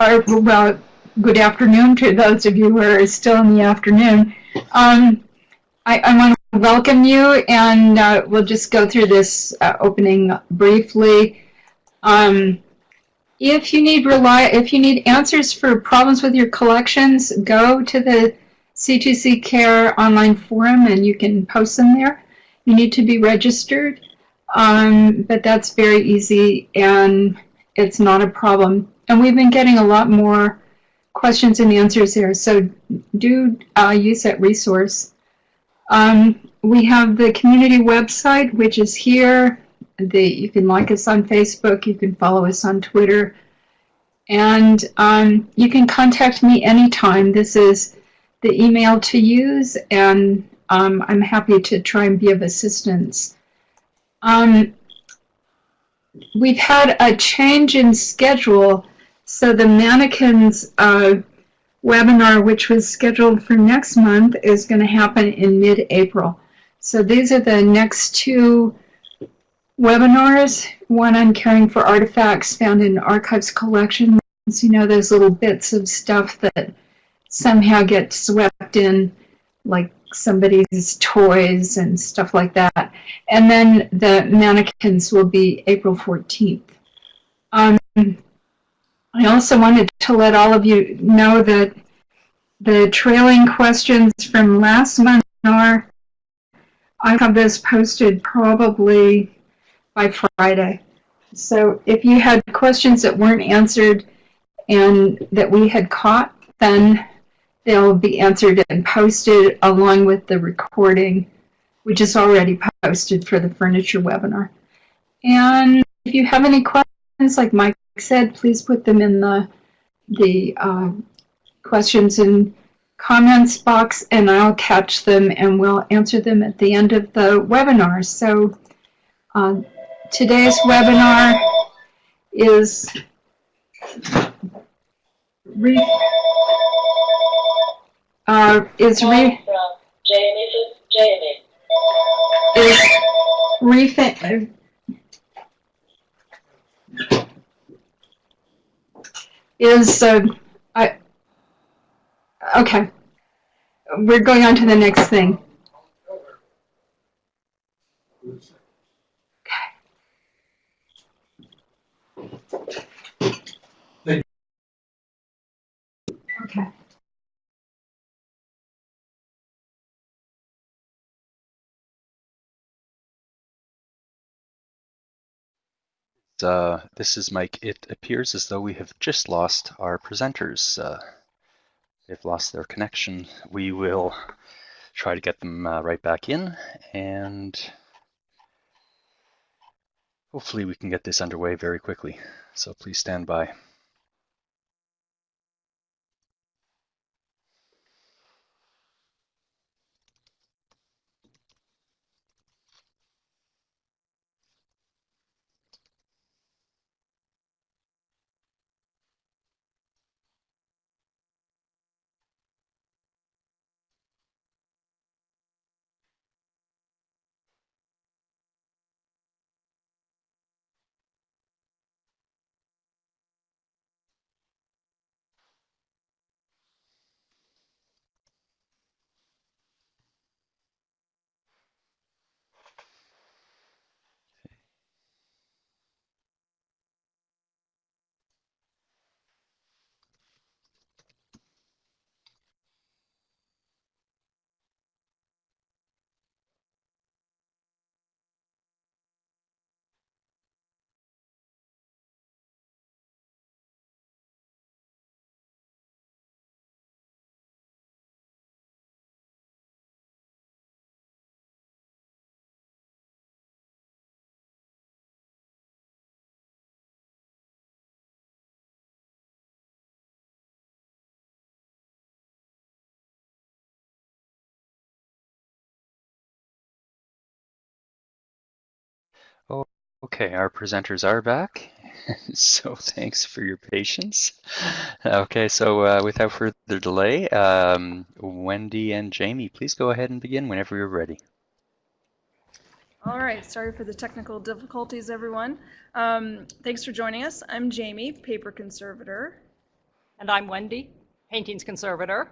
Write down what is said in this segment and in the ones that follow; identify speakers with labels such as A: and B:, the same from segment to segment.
A: or well, good afternoon to those of you who are still in the afternoon. Um, I, I want to welcome you, and uh, we'll just go through this uh, opening briefly. Um, if you need rely, if you need answers for problems with your collections, go to the C2C Care online forum, and you can post them there. You need to be registered, um, but that's very easy, and it's not a problem. And we've been getting a lot more questions and answers here. so do uh, use that resource. Um, we have the community website, which is here. The, you can like us on Facebook, you can follow us on Twitter, and um, you can contact me anytime. This is the email to use, and um, I'm happy to try and be of assistance. Um, we've had a change in schedule, so the mannequins uh, webinar, which was scheduled for next month, is going to happen in mid-April. So these are the next two webinars, one on caring for artifacts found in archives collections, you know, those little bits of stuff that somehow get swept in, like somebody's toys and stuff like that. And then the mannequins will be April 14th. Um, I also wanted to let all of you know that the trailing questions from last month are, I have this posted probably by Friday. So if you had questions that weren't answered and that we had caught, then they'll be answered and posted along with the recording, which is already posted for the furniture webinar. And if you have any questions, like Mike said, please put them in the, the uh, questions and comments box and I'll catch them and we'll answer them at the end of the webinar. So uh, today's webinar is re uh, is re
B: Jamie, Jamie.
A: is refit is uh, I okay. We're going on to the next thing. Okay.
C: Uh, this is Mike. It appears as though we have just lost our presenters. Uh, they've lost their connection. We will try to get them uh, right back in and hopefully we can get this underway very quickly. So please stand by. Okay, our presenters are back. so thanks for your patience. Okay, so uh, without further delay, um, Wendy and Jamie, please go ahead and begin whenever you're ready.
D: All right, sorry for the technical difficulties, everyone. Um, thanks for joining us. I'm Jamie, paper conservator.
E: And I'm Wendy, paintings conservator.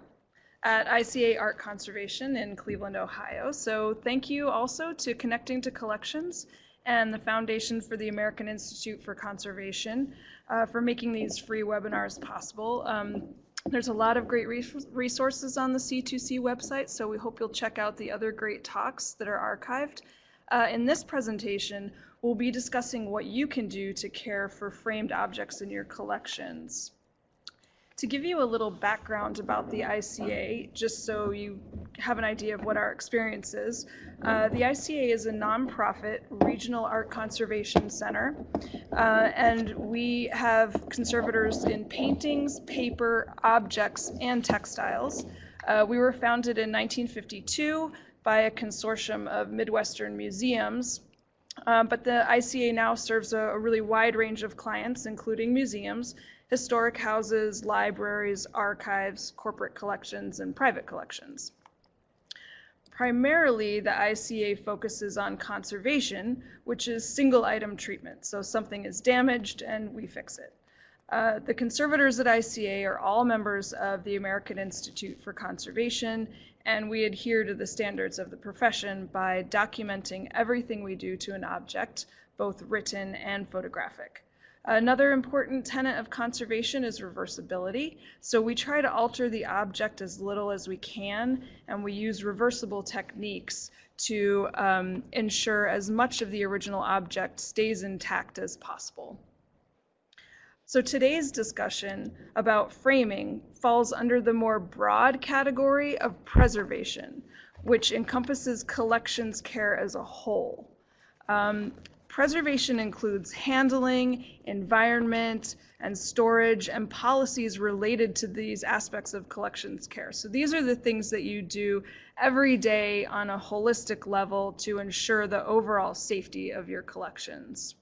D: at ICA Art Conservation in Cleveland, Ohio. So thank you also to Connecting to Collections and the Foundation for the American Institute for Conservation uh, for making these free webinars possible. Um, there's a lot of great resources on the C2C website, so we hope you'll check out the other great talks that are archived. Uh, in this presentation, we'll be discussing what you can do to care for framed objects in your collections. To give you a little background about the ICA, just so you have an idea of what our experience is, uh, the ICA is a nonprofit regional art conservation center, uh, and we have conservators in paintings, paper, objects, and textiles. Uh, we were founded in 1952 by a consortium of Midwestern museums. Um, but the ICA now serves a, a really wide range of clients, including museums, historic houses, libraries, archives, corporate collections, and private collections. Primarily, the ICA focuses on conservation, which is single item treatment. So something is damaged and we fix it. Uh, the conservators at ICA are all members of the American Institute for Conservation, and we adhere to the standards of the profession by documenting everything we do to an object, both written and photographic. Another important tenet of conservation is reversibility. So we try to alter the object as little as we can, and we use reversible techniques to um, ensure as much of the original object stays intact as possible. So today's discussion about framing falls under the more broad category of preservation, which encompasses collections care as a whole. Um, Preservation includes handling, environment, and storage, and policies related to these aspects of collections care. So these are the things that you do every day on a holistic level to ensure the overall safety of your collections.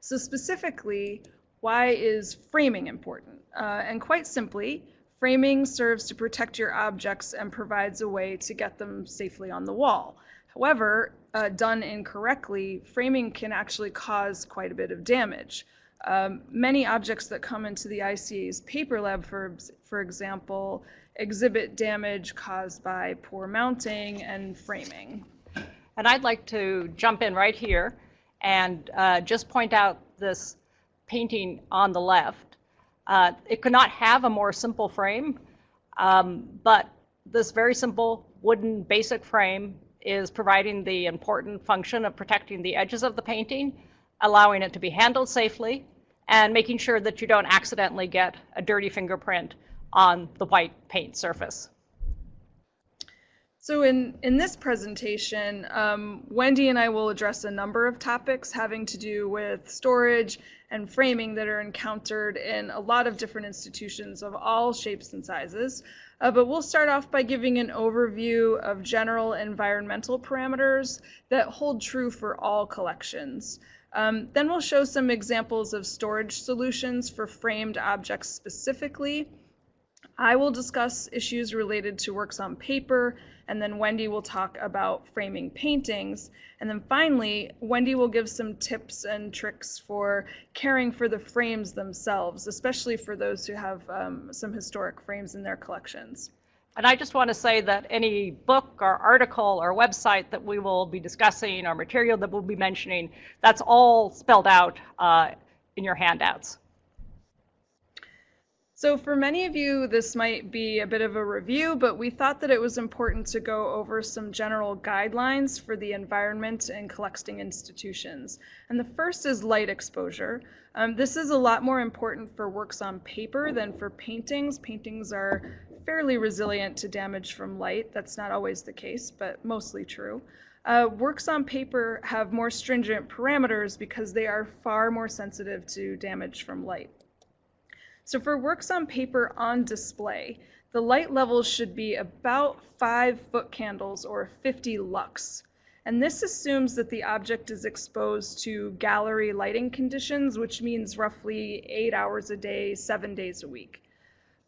D: So specifically, why is framing important? Uh, and quite simply, framing serves to protect your objects and provides a way to get them safely on the wall. However, uh, done incorrectly, framing can actually cause quite a bit of damage. Um, many objects that come into the ICA's paper lab, for, for example, exhibit damage caused by poor mounting and framing.
E: And I'd like to jump in right here and uh, just point out this painting on the left. Uh, it could not have a more simple frame, um, but this very simple wooden basic frame is providing the important function of protecting the edges of the painting, allowing it to be handled safely, and making sure that you don't accidentally get a dirty fingerprint on the white paint surface.
D: So in, in this presentation, um, Wendy and I will address a number of topics having to do with storage and framing that are encountered in a lot of different institutions of all shapes and sizes. Uh, but we'll start off by giving an overview of general environmental parameters that hold true for all collections. Um, then we'll show some examples of storage solutions for framed objects specifically. I will discuss issues related to works on paper and then Wendy will talk about framing paintings. And then finally, Wendy will give some tips and tricks for caring for the frames themselves, especially for those who have um, some historic frames in their collections.
E: And I just want to say that any book or article or website that we will be discussing or material that we'll be mentioning, that's all spelled out uh, in your handouts.
D: So for many of you, this might be a bit of a review, but we thought that it was important to go over some general guidelines for the environment and collecting institutions. And the first is light exposure. Um, this is a lot more important for works on paper than for paintings. Paintings are fairly resilient to damage from light. That's not always the case, but mostly true. Uh, works on paper have more stringent parameters because they are far more sensitive to damage from light. So for works on paper on display, the light levels should be about 5 foot candles or 50 lux. And this assumes that the object is exposed to gallery lighting conditions, which means roughly 8 hours a day, 7 days a week.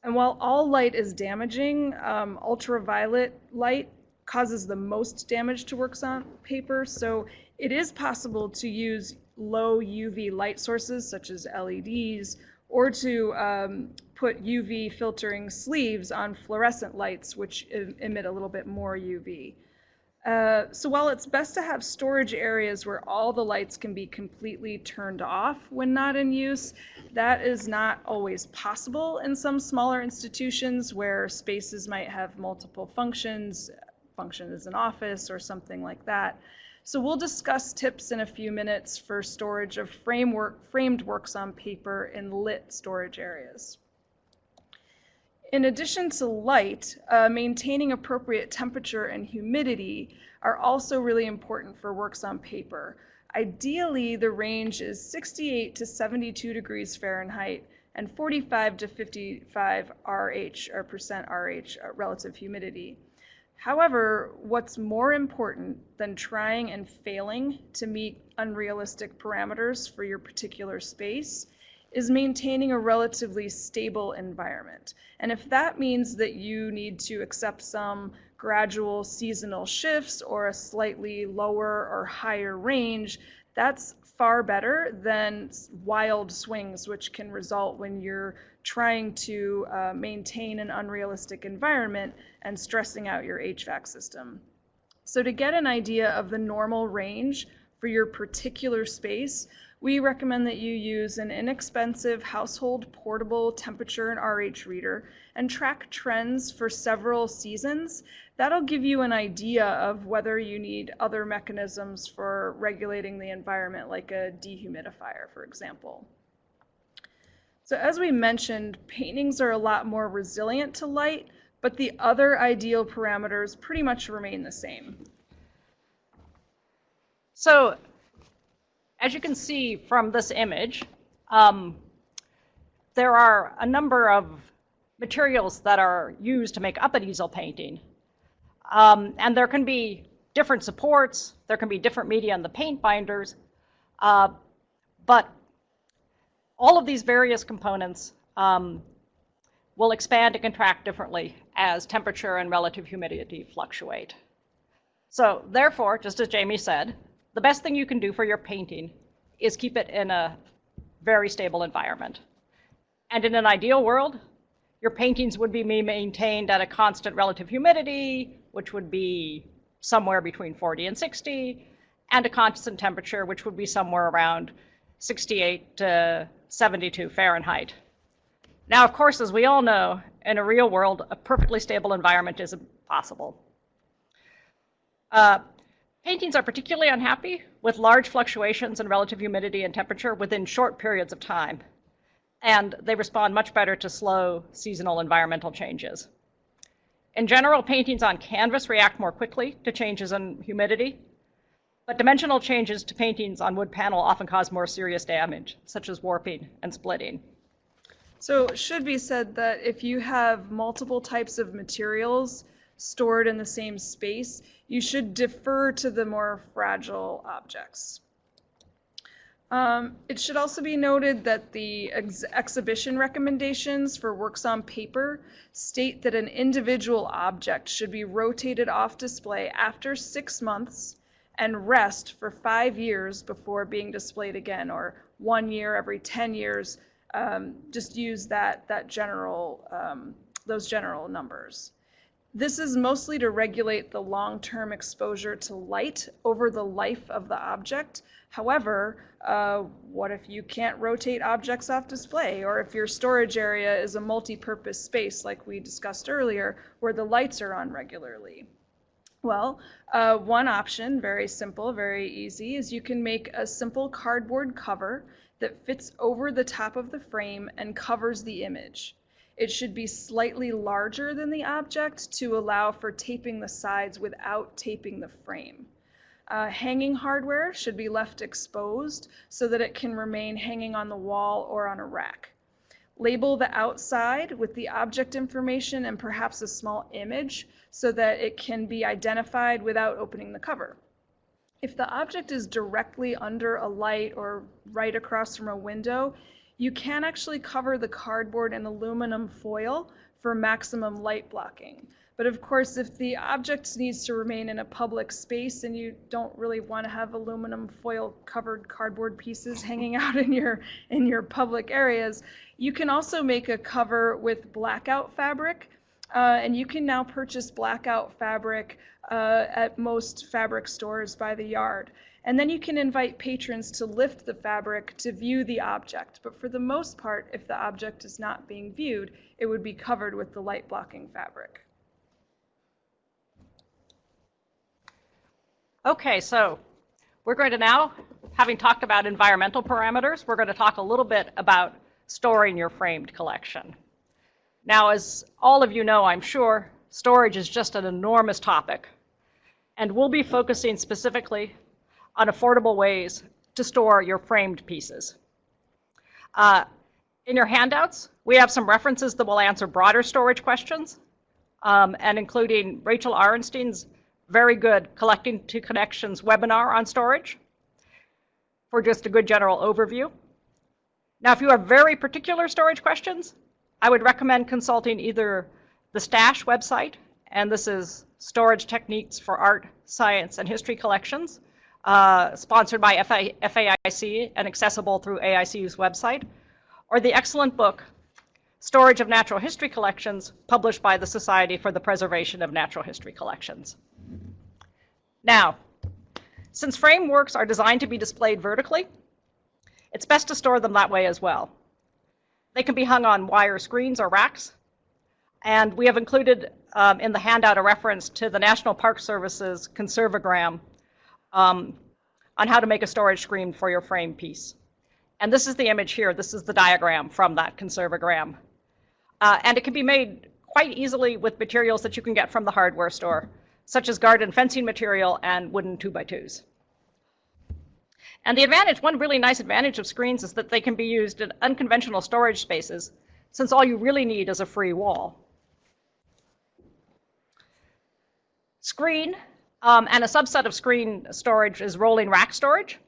D: And while all light is damaging, um, ultraviolet light causes the most damage to works on paper. So it is possible to use low UV light sources such as LEDs or to um, put UV filtering sleeves on fluorescent lights, which em- emit a little bit more UV. Uh, so while it's best to have storage areas where all the lights can be completely turned off when not in use, that is not always possible in some smaller institutions where spaces might have multiple functions, function as an office or something like that. So we'll discuss tips in a few minutes for storage of framework, framed works on paper in lit storage areas. In addition to light, uh, maintaining appropriate temperature and humidity are also really important for works on paper. Ideally, the range is 68 to 72 degrees Fahrenheit and 45 to 55 RH or percent RH uh, relative humidity. However, what's more important than trying and failing to meet unrealistic parameters for your particular space is maintaining a relatively stable environment. And if that means that you need to accept some gradual seasonal shifts or a slightly lower or higher range, that's far better than wild swings, which can result when you're trying to uh, maintain an unrealistic environment and stressing out your HVAC system. So to get an idea of the normal range for your particular space, we recommend that you use an inexpensive household portable temperature and RH reader and track trends for several seasons. That'll give you an idea of whether you need other mechanisms for regulating the environment, like a dehumidifier, for example. So as we mentioned, paintings are a lot more resilient to light, but the other ideal parameters pretty much remain the same.
E: So as you can see from this image, um, there are a number of materials that are used to make up an easel painting. Um, and there can be different supports, there can be different media in the paint binders, uh, but all of these various components um, will expand and contract differently as temperature and relative humidity fluctuate. So therefore, just as Jamie said, the best thing you can do for your painting is keep it in a very stable environment. And in an ideal world, your paintings would be maintained at a constant relative humidity, which would be somewhere between 40 and 60, and a constant temperature, which would be somewhere around 68 to 72 Fahrenheit. Now, of course, as we all know, in a real world, a perfectly stable environment is impossible. Uh, paintings are particularly unhappy with large fluctuations in relative humidity and temperature within short periods of time, and they respond much better to slow seasonal environmental changes. In general, paintings on canvas react more quickly to changes in humidity, but dimensional changes to paintings on wood panel often cause more serious damage, such as warping and splitting.
D: So it should be said that if you have multiple types of materials stored in the same space, you should defer to the more fragile objects. Um, it should also be noted that the ex exhibition recommendations for works on paper state that an individual object should be rotated off display after six months and rest for five years before being displayed again, or one year every 10 years. Um, just use that, that general, um, those general numbers. This is mostly to regulate the long-term exposure to light over the life of the object. However, uh, what if you can't rotate objects off display? Or if your storage area is a multi-purpose space like we discussed earlier, where the lights are on regularly? Well, uh, one option, very simple, very easy, is you can make a simple cardboard cover that fits over the top of the frame and covers the image. It should be slightly larger than the object to allow for taping the sides without taping the frame. Uh, hanging hardware should be left exposed so that it can remain hanging on the wall or on a rack. Label the outside with the object information and perhaps a small image so that it can be identified without opening the cover. If the object is directly under a light or right across from a window, you can actually cover the cardboard in aluminum foil for maximum light blocking. But of course, if the object needs to remain in a public space and you don't really want to have aluminum foil covered cardboard pieces hanging out in your in your public areas, You can also make a cover with blackout fabric, uh, and you can now purchase blackout fabric uh, at most fabric stores by the yard. And then you can invite patrons to lift the fabric to view the object. But for the most part, if the object is not being viewed, it would be covered with the light blocking fabric.
E: Okay, so we're going to now, having talked about environmental parameters, we're going to talk a little bit about storing your framed collection. Now, as all of you know, I'm sure, storage is just an enormous topic. And we'll be focusing specifically on affordable ways to store your framed pieces. Uh, in your handouts, we have some references that will answer broader storage questions, um, and including Rachel Arenstein's very good Collecting to Connections webinar on storage for just a good general overview. Now, if you have very particular storage questions, I would recommend consulting either the STASH website, and this is Storage Techniques for Art, Science, and History Collections, uh, sponsored by FA FAIC and accessible through AICU's website, or the excellent book, Storage of Natural History Collections, published by the Society for the Preservation of Natural History Collections. Now, since frameworks are designed to be displayed vertically, it's best to store them that way as well. They can be hung on wire screens or racks, and we have included um, in the handout a reference to the National Park Service's Conserve O Gram um, on how to make a storage screen for your frame piece. And this is the image here. This is the diagram from that Conserve O Gram. Uh, and it can be made quite easily with materials that you can get from the hardware store, such as garden fencing material and wooden 2x2s. And the advantage, one really nice advantage of screens is that they can be used in unconventional storage spaces, since all you really need is a free wall. Screen um, and a subset of screen storage is rolling rack storage.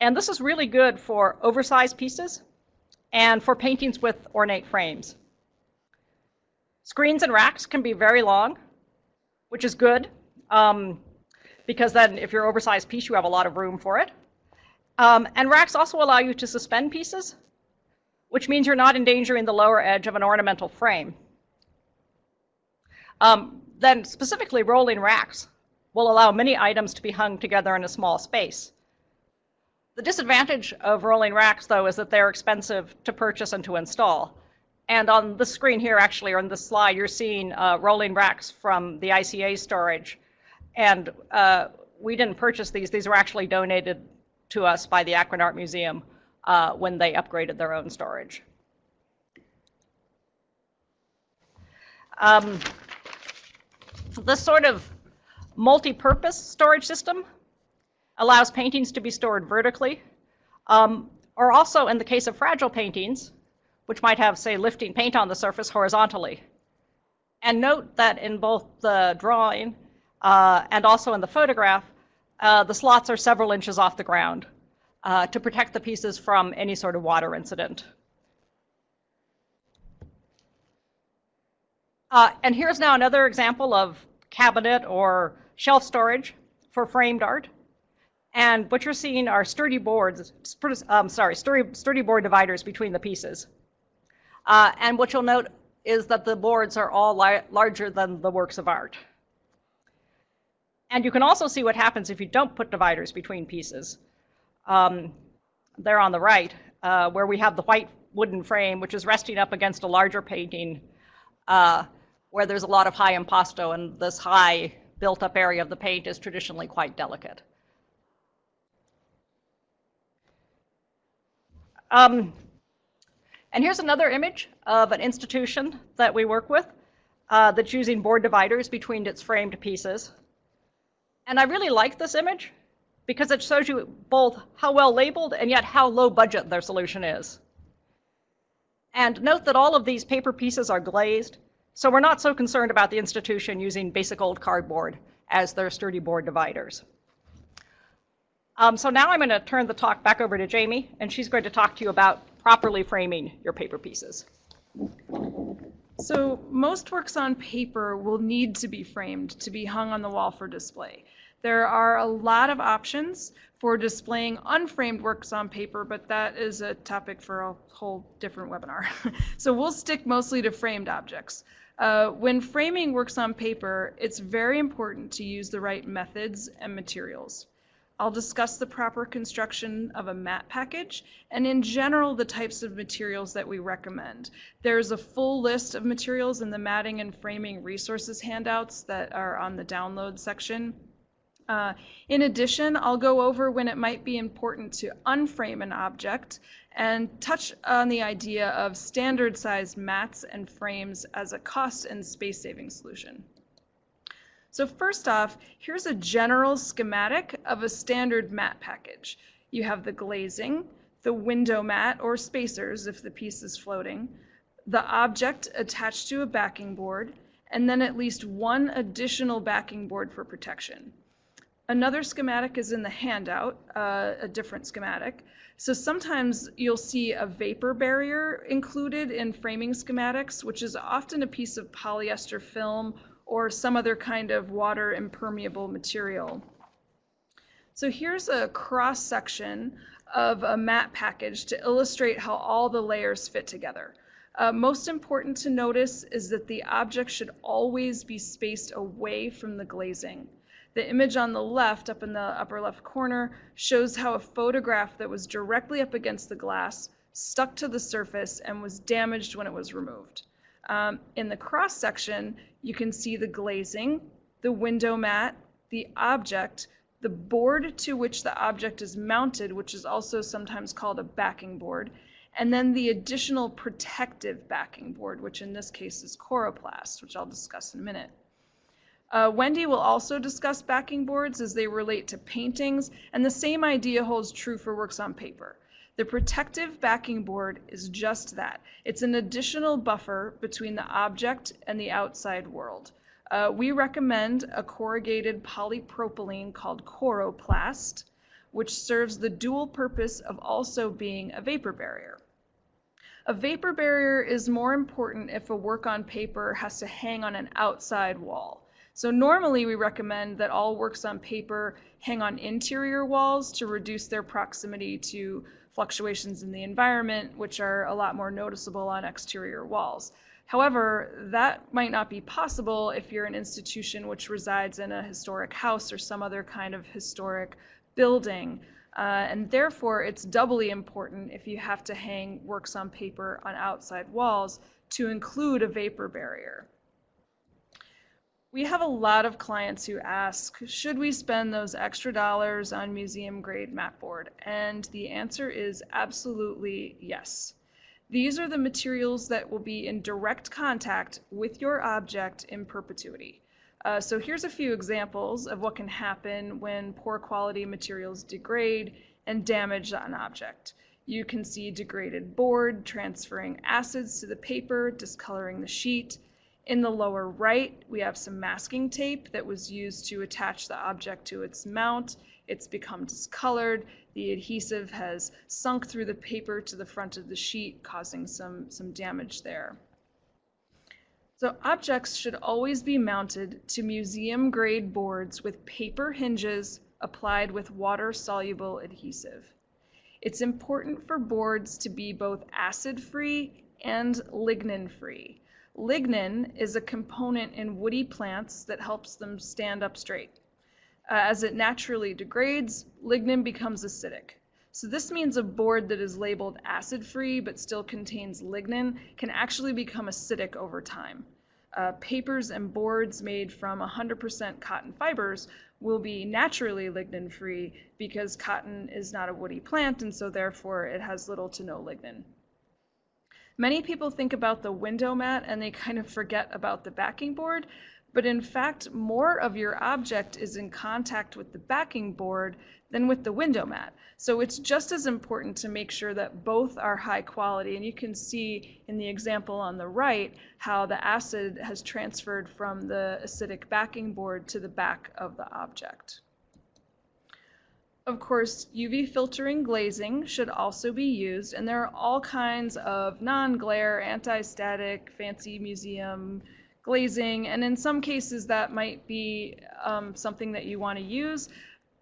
E: And this is really good for oversized pieces and for paintings with ornate frames. Screens and racks can be very long, which is good um, because then if you're oversized piece, you have a lot of room for it. Um, and racks also allow you to suspend pieces, which means you're not endangering the lower edge of an ornamental frame. Um, then specifically rolling racks will allow many items to be hung together in a small space. The disadvantage of rolling racks, though, is that they're expensive to purchase and to install. And on the screen here, actually, or on this slide, you're seeing uh, rolling racks from the ICA storage. And uh, we didn't purchase these. These were actually donated to us by the Akron Art Museum uh, when they upgraded their own storage. Um, this sort of multi-purpose storage system allows paintings to be stored vertically, um, or also in the case of fragile paintings, which might have, say, lifting paint on the surface horizontally. And note that in both the drawing uh, and also in the photograph, uh, the slots are several inches off the ground uh, to protect the pieces from any sort of water incident. Uh, and here's now another example of cabinet or shelf storage for framed art. And what you're seeing are sturdy boards, um, sorry, sturdy, sturdy board dividers between the pieces. Uh, and what you'll note is that the boards are all larger than the works of art. And you can also see what happens if you don't put dividers between pieces. Um, there on the right, uh, where we have the white wooden frame, which is resting up against a larger painting, uh, where there's a lot of high impasto, and this high built up area of the paint is traditionally quite delicate. Um, and here's another image of an institution that we work with uh, that's using board dividers between its framed pieces. And I really like this image because it shows you both how well labeled and yet how low budget their solution is. And note that all of these paper pieces are glazed, so we're not so concerned about the institution using basic old cardboard as their sturdy board dividers. Um, so now I'm going to turn the talk back over to Jamie, and she's going to talk to you about properly framing your paper pieces.
D: So most works on paper will need to be framed to be hung on the wall for display. There are a lot of options for displaying unframed works on paper, but that is a topic for a whole different webinar. so we'll stick mostly to framed objects. Uh, when framing works on paper, it's very important to use the right methods and materials. I'll discuss the proper construction of a mat package and in general the types of materials that we recommend. There's a full list of materials in the matting and framing resources handouts that are on the download section. Uh, in addition, I'll go over when it might be important to unframe an object and touch on the idea of standard sized mats and frames as a cost and space saving solution. So first off, here's a general schematic of a standard mat package. You have the glazing, the window mat or spacers if the piece is floating, the object attached to a backing board, and then at least one additional backing board for protection. Another schematic is in the handout, uh, a different schematic. So sometimes you'll see a vapor barrier included in framing schematics, which is often a piece of polyester film or some other kind of water impermeable material. So here's a cross section of a mat package to illustrate how all the layers fit together. Uh, most important to notice is that the object should always be spaced away from the glazing. The image on the left, up in the upper left corner, shows how a photograph that was directly up against the glass stuck to the surface and was damaged when it was removed. Um, in the cross section, you can see the glazing, the window mat, the object, the board to which the object is mounted, which is also sometimes called a backing board, and then the additional protective backing board, which in this case is coroplast, which I'll discuss in a minute. Uh, Wendy will also discuss backing boards as they relate to paintings, and the same idea holds true for works on paper. The protective backing board is just that. It's an additional buffer between the object and the outside world. Uh, we recommend a corrugated polypropylene called Coroplast, which serves the dual purpose of also being a vapor barrier. A vapor barrier is more important if a work on paper has to hang on an outside wall. So normally we recommend that all works on paper hang on interior walls to reduce their proximity to fluctuations in the environment, which are a lot more noticeable on exterior walls. However, that might not be possible if you're an institution which resides in a historic house or some other kind of historic building. Uh, and therefore, it's doubly important if you have to hang works on paper on outside walls to include a vapor barrier. We have a lot of clients who ask, should we spend those extra dollars on museum grade mat board? And the answer is absolutely yes. These are the materials that will be in direct contact with your object in perpetuity. Uh, so here's a few examples of what can happen when poor quality materials degrade and damage an object. You can see degraded board transferring acids to the paper, discoloring the sheet, in the lower right, we have some masking tape that was used to attach the object to its mount. It's become discolored. The adhesive has sunk through the paper to the front of the sheet, causing some, some damage there. So objects should always be mounted to museum grade boards with paper hinges applied with water soluble adhesive. It's important for boards to be both acid free and lignin free. Lignin is a component in woody plants that helps them stand up straight. Uh, as it naturally degrades, lignin becomes acidic. So this means a board that is labeled acid-free but still contains lignin can actually become acidic over time. Uh, papers and boards made from 100% cotton fibers will be naturally lignin-free because cotton is not a woody plant and so therefore it has little to no lignin. Many people think about the window mat and they kind of forget about the backing board, but in fact, more of your object is in contact with the backing board than with the window mat. So it's just as important to make sure that both are high quality. And you can see in the example on the right how the acid has transferred from the acidic backing board to the back of the object. Of course, UV filtering glazing should also be used, and there are all kinds of non-glare, anti-static, fancy museum glazing, and in some cases that might be um, something that you want to use.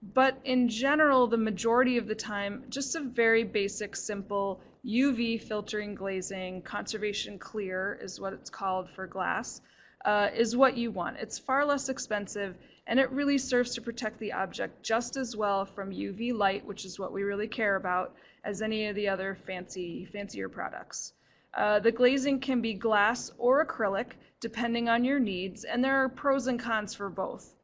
D: But in general, the majority of the time, just a very basic, simple UV filtering glazing, conservation clear is what it's called for glass, uh, is what you want. It's far less expensive and it really serves to protect the object just as well from UV light, which is what we really care about, as any of the other fancy, fancier products. Uh, the glazing can be glass or acrylic, depending on your needs, and there are pros and cons for both.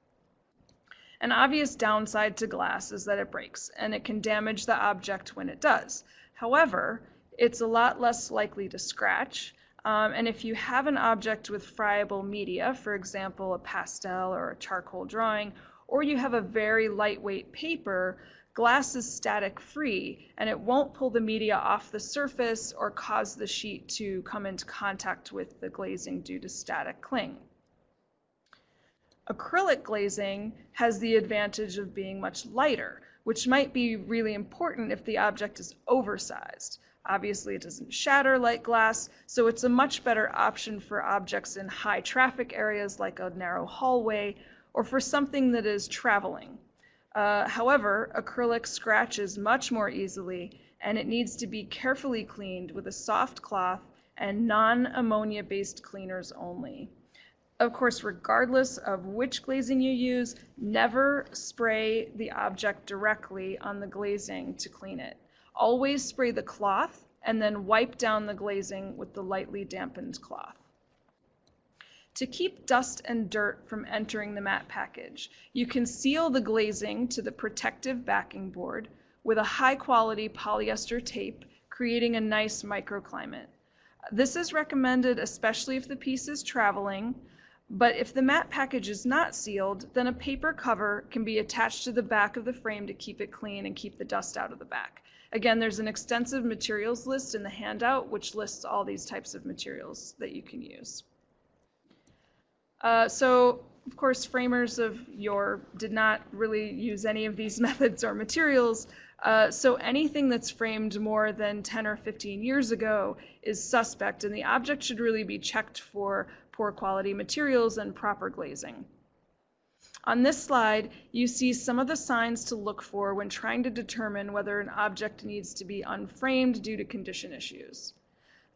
D: An obvious downside to glass is that it breaks, and it can damage the object when it does. However, it's a lot less likely to scratch, um, and if you have an object with friable media, for example, a pastel or a charcoal drawing, or you have a very lightweight paper, glass is static free and it won't pull the media off the surface or cause the sheet to come into contact with the glazing due to static cling. Acrylic glazing has the advantage of being much lighter, which might be really important if the object is oversized. Obviously, it doesn't shatter like glass, so it's a much better option for objects in high traffic areas like a narrow hallway or for something that is traveling. Uh, however, acrylic scratches much more easily and it needs to be carefully cleaned with a soft cloth and non-ammonia based cleaners only. Of course, regardless of which glazing you use, never spray the object directly on the glazing to clean it. Always spray the cloth and then wipe down the glazing with the lightly dampened cloth. To keep dust and dirt from entering the mat package, you can seal the glazing to the protective backing board with a high quality polyester tape, creating a nice microclimate. This is recommended especially if the piece is traveling, but if the mat package is not sealed, then a paper cover can be attached to the back of the frame to keep it clean and keep the dust out of the back. Again, there's an extensive materials list in the handout, which lists all these types of materials that you can use. Uh, so, of course, framers of yore did not really use any of these methods or materials. Uh, so anything that's framed more than 10 or 15 years ago is suspect, and the object should really be checked for poor quality materials and proper glazing. On this slide, you see some of the signs to look for when trying to determine whether an object needs to be unframed due to condition issues.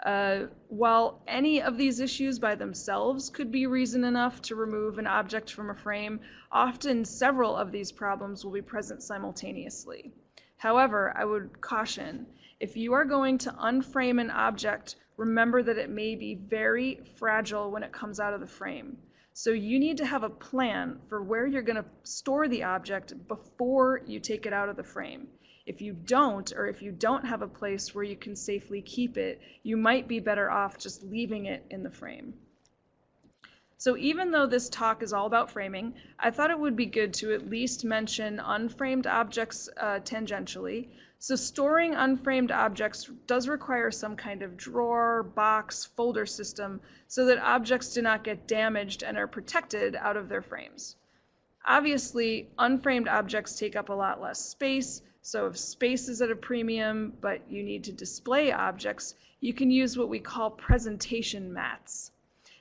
D: Uh, while any of these issues by themselves could be reason enough to remove an object from a frame, often several of these problems will be present simultaneously. However, I would caution, if you are going to unframe an object remember that it may be very fragile when it comes out of the frame. So you need to have a plan for where you're going to store the object before you take it out of the frame. If you don't, or if you don't have a place where you can safely keep it, you might be better off just leaving it in the frame. So even though this talk is all about framing, I thought it would be good to at least mention unframed objects uh, tangentially, so storing unframed objects does require some kind of drawer, box, folder system so that objects do not get damaged and are protected out of their frames. Obviously, unframed objects take up a lot less space, so if space is at a premium but you need to display objects, you can use what we call presentation mats.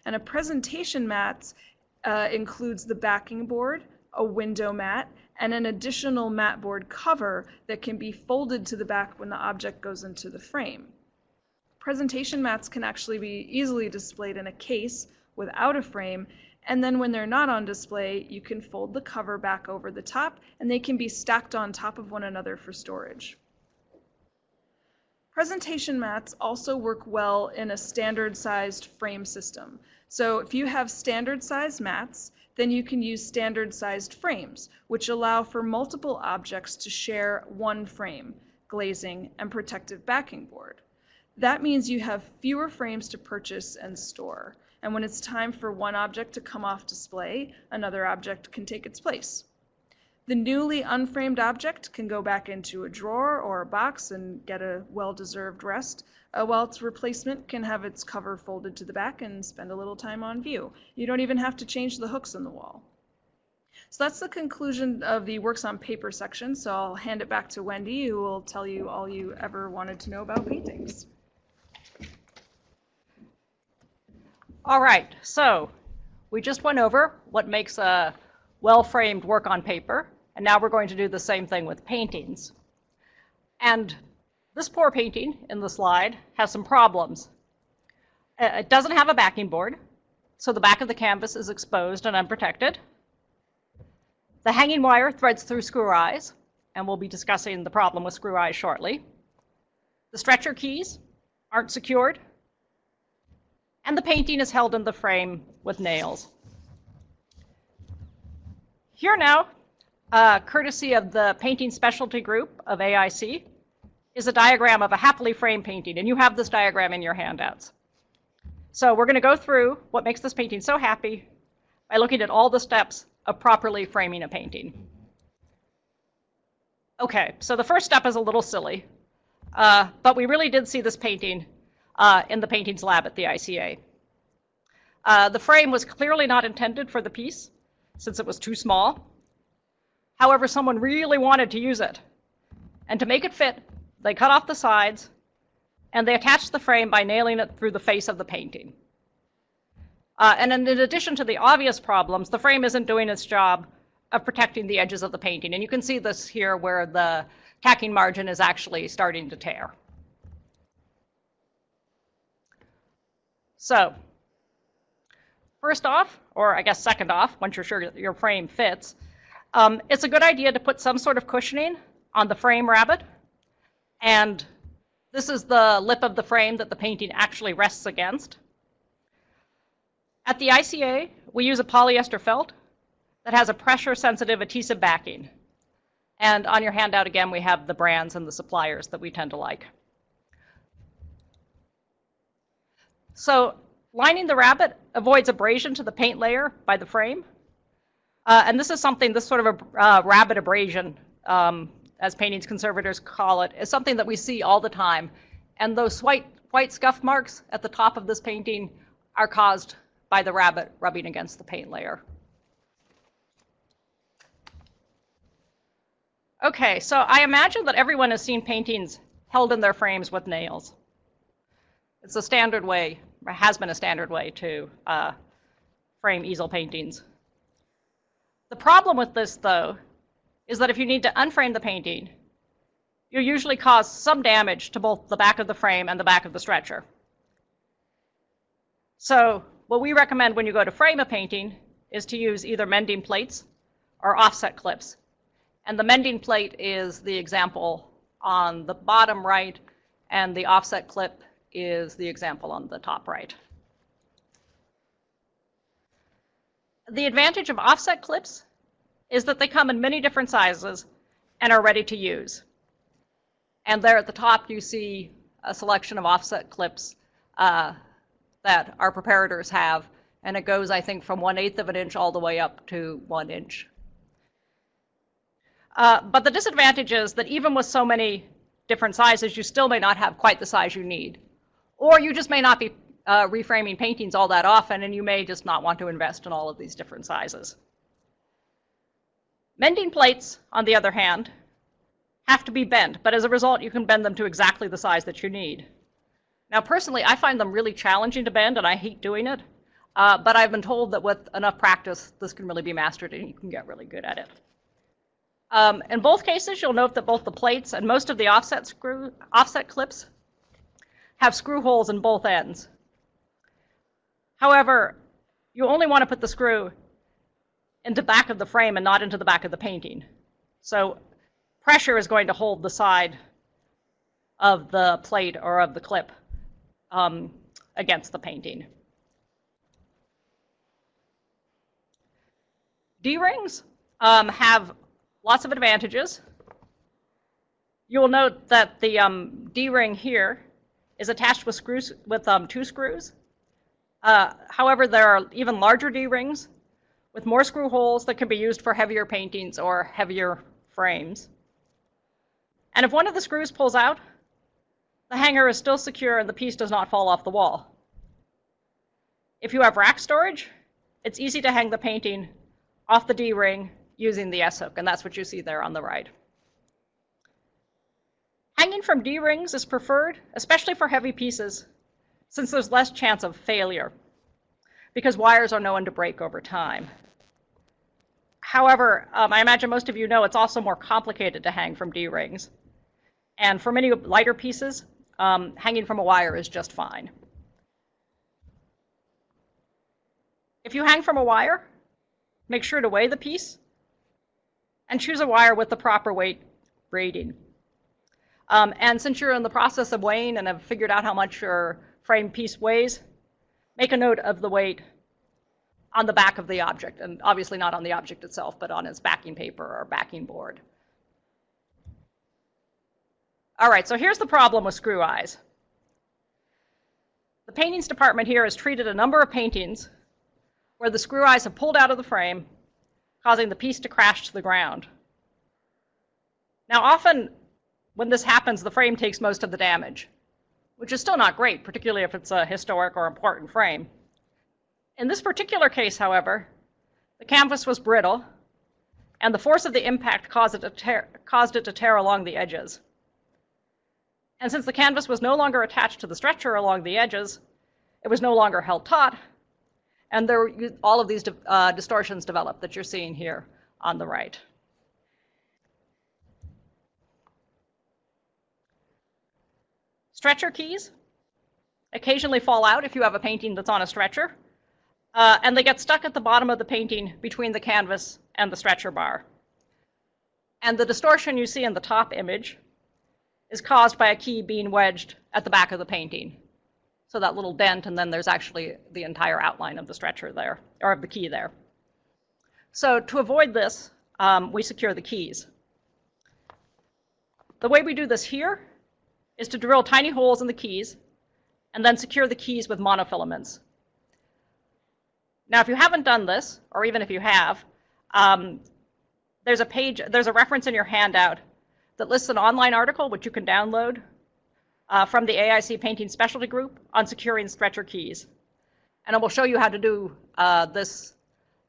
D: And a presentation mat uh, includes the backing board, a window mat, and an additional mat board cover that can be folded to the back when the object goes into the frame. Presentation mats can actually be easily displayed in a case without a frame, and then when they're not on display, you can fold the cover back over the top, and they can be stacked on top of one another for storage. Presentation mats also work well in a standard sized frame system. So if you have standard size mats, then you can use standard sized frames, which allow for multiple objects to share one frame, glazing, and protective backing board. That means you have fewer frames to purchase and store. And when it's time for one object to come off display, another object can take its place. The newly unframed object can go back into a drawer or a box and get a well-deserved rest, uh, while its replacement can have its cover folded to the back and spend a little time on view. You don't even have to change the hooks in the wall. So that's the conclusion of the works on paper section, so I'll hand it back to Wendy, who will tell you all you ever wanted to know about paintings.
E: All right, so we just went over what makes a well-framed work on paper And now we're going to do the same thing with paintings. And this poor painting in the slide has some problems. Uh, It doesn't have a backing board, so the back of the canvas is exposed and unprotected. The hanging wire threads through screw eyes, and we'll be discussing the problem with screw eyes shortly. The stretcher keys aren't secured, and the painting is held in the frame with nails. Here now, uh, courtesy of the painting specialty group of AIC, is a diagram of a happily framed painting, and you have this diagram in your handouts. So we're going to go through what makes this painting so happy by looking at all the steps of properly framing a painting. Okay, so the first step is a little silly, uh, but we really did see this painting uh, in the paintings lab at the ICA. Uh, the frame was clearly not intended for the piece since it was too small. However, someone really wanted to use it. And to make it fit, they cut off the sides and they attached the frame by nailing it through the face of the painting. Uh, and in addition to the obvious problems, the frame isn't doing its job of protecting the edges of the painting. And you can see this here where the tacking margin is actually starting to tear. So, first off, or I guess second off, once you're sure your frame fits, um, it's a good idea to put some sort of cushioning on the frame rabbet. And this is the lip of the frame that the painting actually rests against. At the ICA, we use a polyester felt that has a pressure-sensitive adhesive backing. And on your handout, again, we have the brands and the suppliers that we tend to like. So lining the rabbet avoids abrasion to the paint layer by the frame. Uh, and this is something, this sort of a uh, rabbet abrasion, um, as paintings conservators call it, is something that we see all the time. And those white, white scuff marks at the top of this painting are caused by the rabbet rubbing against the paint layer. Okay, so I imagine that everyone has seen paintings held in their frames with nails. It's a standard way, or has been a standard way to uh, frame easel paintings. The problem with this, though, is that if you need to unframe the painting, you usually cause some damage to both the back of the frame and the back of the stretcher. So what we recommend when you go to frame a painting is to use either mending plates or offset clips. And the mending plate is the example on the bottom right, and the offset clip is the example on the top right. The advantage of offset clips is that they come in many different sizes and are ready to use. And there at the top you see a selection of offset clips uh, that our preparators have, and it goes, I think, from 1 8th of an inch all the way up to 1 inch. Uh, but the disadvantage is that even with so many different sizes, you still may not have quite the size you need. Or you just may not be uh, reframing paintings all that often, and you may just not want to invest in all of these different sizes. Mending plates, on the other hand, have to be bent, but as a result, you can bend them to exactly the size that you need. Now, personally, I find them really challenging to bend, and I hate doing it, uh, but I've been told that with enough practice, this can really be mastered, and you can get really good at it. Um, in both cases, you'll note that both the plates and most of the offset screw offset clips have screw holes in both ends. However, you only want to put the screw into the back of the frame and not into the back of the painting. So pressure is going to hold the side of the plate or of the clip um, against the painting. D-rings um, have lots of advantages. You will note that the um, D-ring here is attached with screws with um, two screws. Uh, however, there are even larger D-rings with more screw holes that can be used for heavier paintings or heavier frames. And if one of the screws pulls out, the hanger is still secure and the piece does not fall off the wall. If you have rack storage, it's easy to hang the painting off the D-ring using the S-hook, and that's what you see there on the right. Hanging from D-rings is preferred, especially for heavy pieces, since there's less chance of failure, because wires are known to break over time. However, um, I imagine most of you know it's also more complicated to hang from D-rings. And for many lighter pieces, um, hanging from a wire is just fine. If you hang from a wire, make sure to weigh the piece and choose a wire with the proper weight rating. Um, and since you're in the process of weighing and have figured out how much your frame piece weighs, make a note of the weight on the back of the object, and obviously not on the object itself, but on its backing paper or backing board. All right, so here's the problem with screw eyes. The paintings department here has treated a number of paintings where the screw eyes have pulled out of the frame, causing the piece to crash to the ground. Now, often when this happens, the frame takes most of the damage, which is still not great, particularly if it's a historic or important frame. In this particular case, however, the canvas was brittle, and the force of the impact caused it to tear, caused it to tear along the edges. And since the canvas was no longer attached to the stretcher along the edges, it was no longer held taut, and there all of these uh, distortions developed that you're seeing here on the right. Stretcher keys occasionally fall out if you have a painting that's on a stretcher, uh, and they get stuck at the bottom of the painting between the canvas and the stretcher bar. And the distortion you see in the top image is caused by a key being wedged at the back of the painting. So that little dent, and then there's actually the entire outline of the stretcher there, or of the key there. So to avoid this, um, we secure the keys. The way we do this here is to drill tiny holes in the keys and then secure the keys with monofilaments. Now, if you haven't done this, or even if you have, um, there's a page, there's a reference in your handout that lists an online article which you can download uh, from the AIC Painting Specialty Group on securing stretcher keys. And it will show you how to do uh, this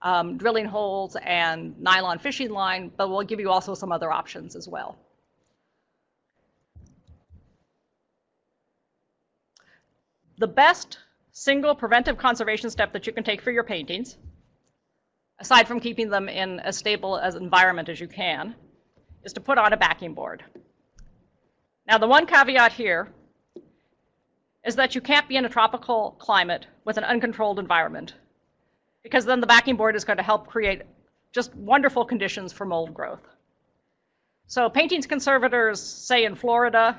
E: um, drilling holes and nylon fishing line, but we'll give you also some other options as well. The best single preventive conservation step that you can take for your paintings, aside from keeping them in as stable as environment as you can, is to put on a backing board. Now, the one caveat here is that you can't be in a tropical climate with an uncontrolled environment, because then the backing board is going to help create just wonderful conditions for mold growth. So paintings conservators, say in Florida,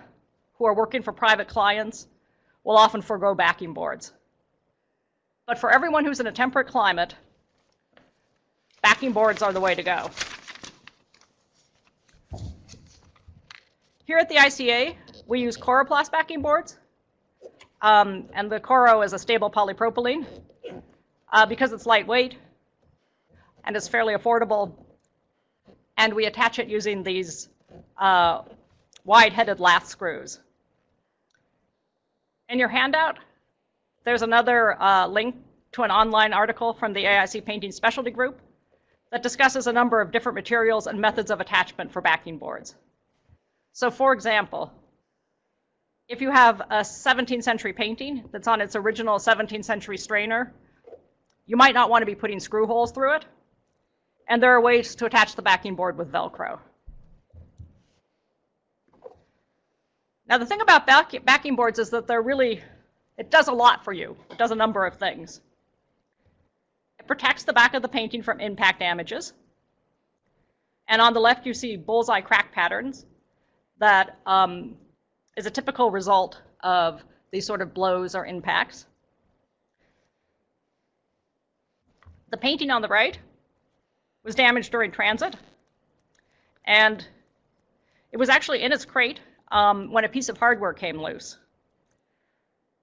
E: who are working for private clients, will often forego backing boards. But for everyone who's in a temperate climate, backing boards are the way to go. Here at the ICA, we use Coroplast backing boards. Um, and the Coro is a stable polypropylene. Uh, because it's lightweight and it's fairly affordable, and we attach it using these uh, wide-headed lath screws. In your handout, there's another uh, link to an online article from the AIC Painting Specialty Group that discusses a number of different materials and methods of attachment for backing boards. So for example, if you have a 17th century painting that's on its original 17th century strainer, you might not want to be putting screw holes through it. And there are ways to attach the backing board with Velcro. Now the thing about back, backing boards is that they're really, it does a lot for you. It does a number of things. It protects the back of the painting from impact damages. And on the left you see bullseye crack patterns that um, is a typical result of these sort of blows or impacts. The painting on the right was damaged during transit, and it was actually in its crate um, when a piece of hardware came loose.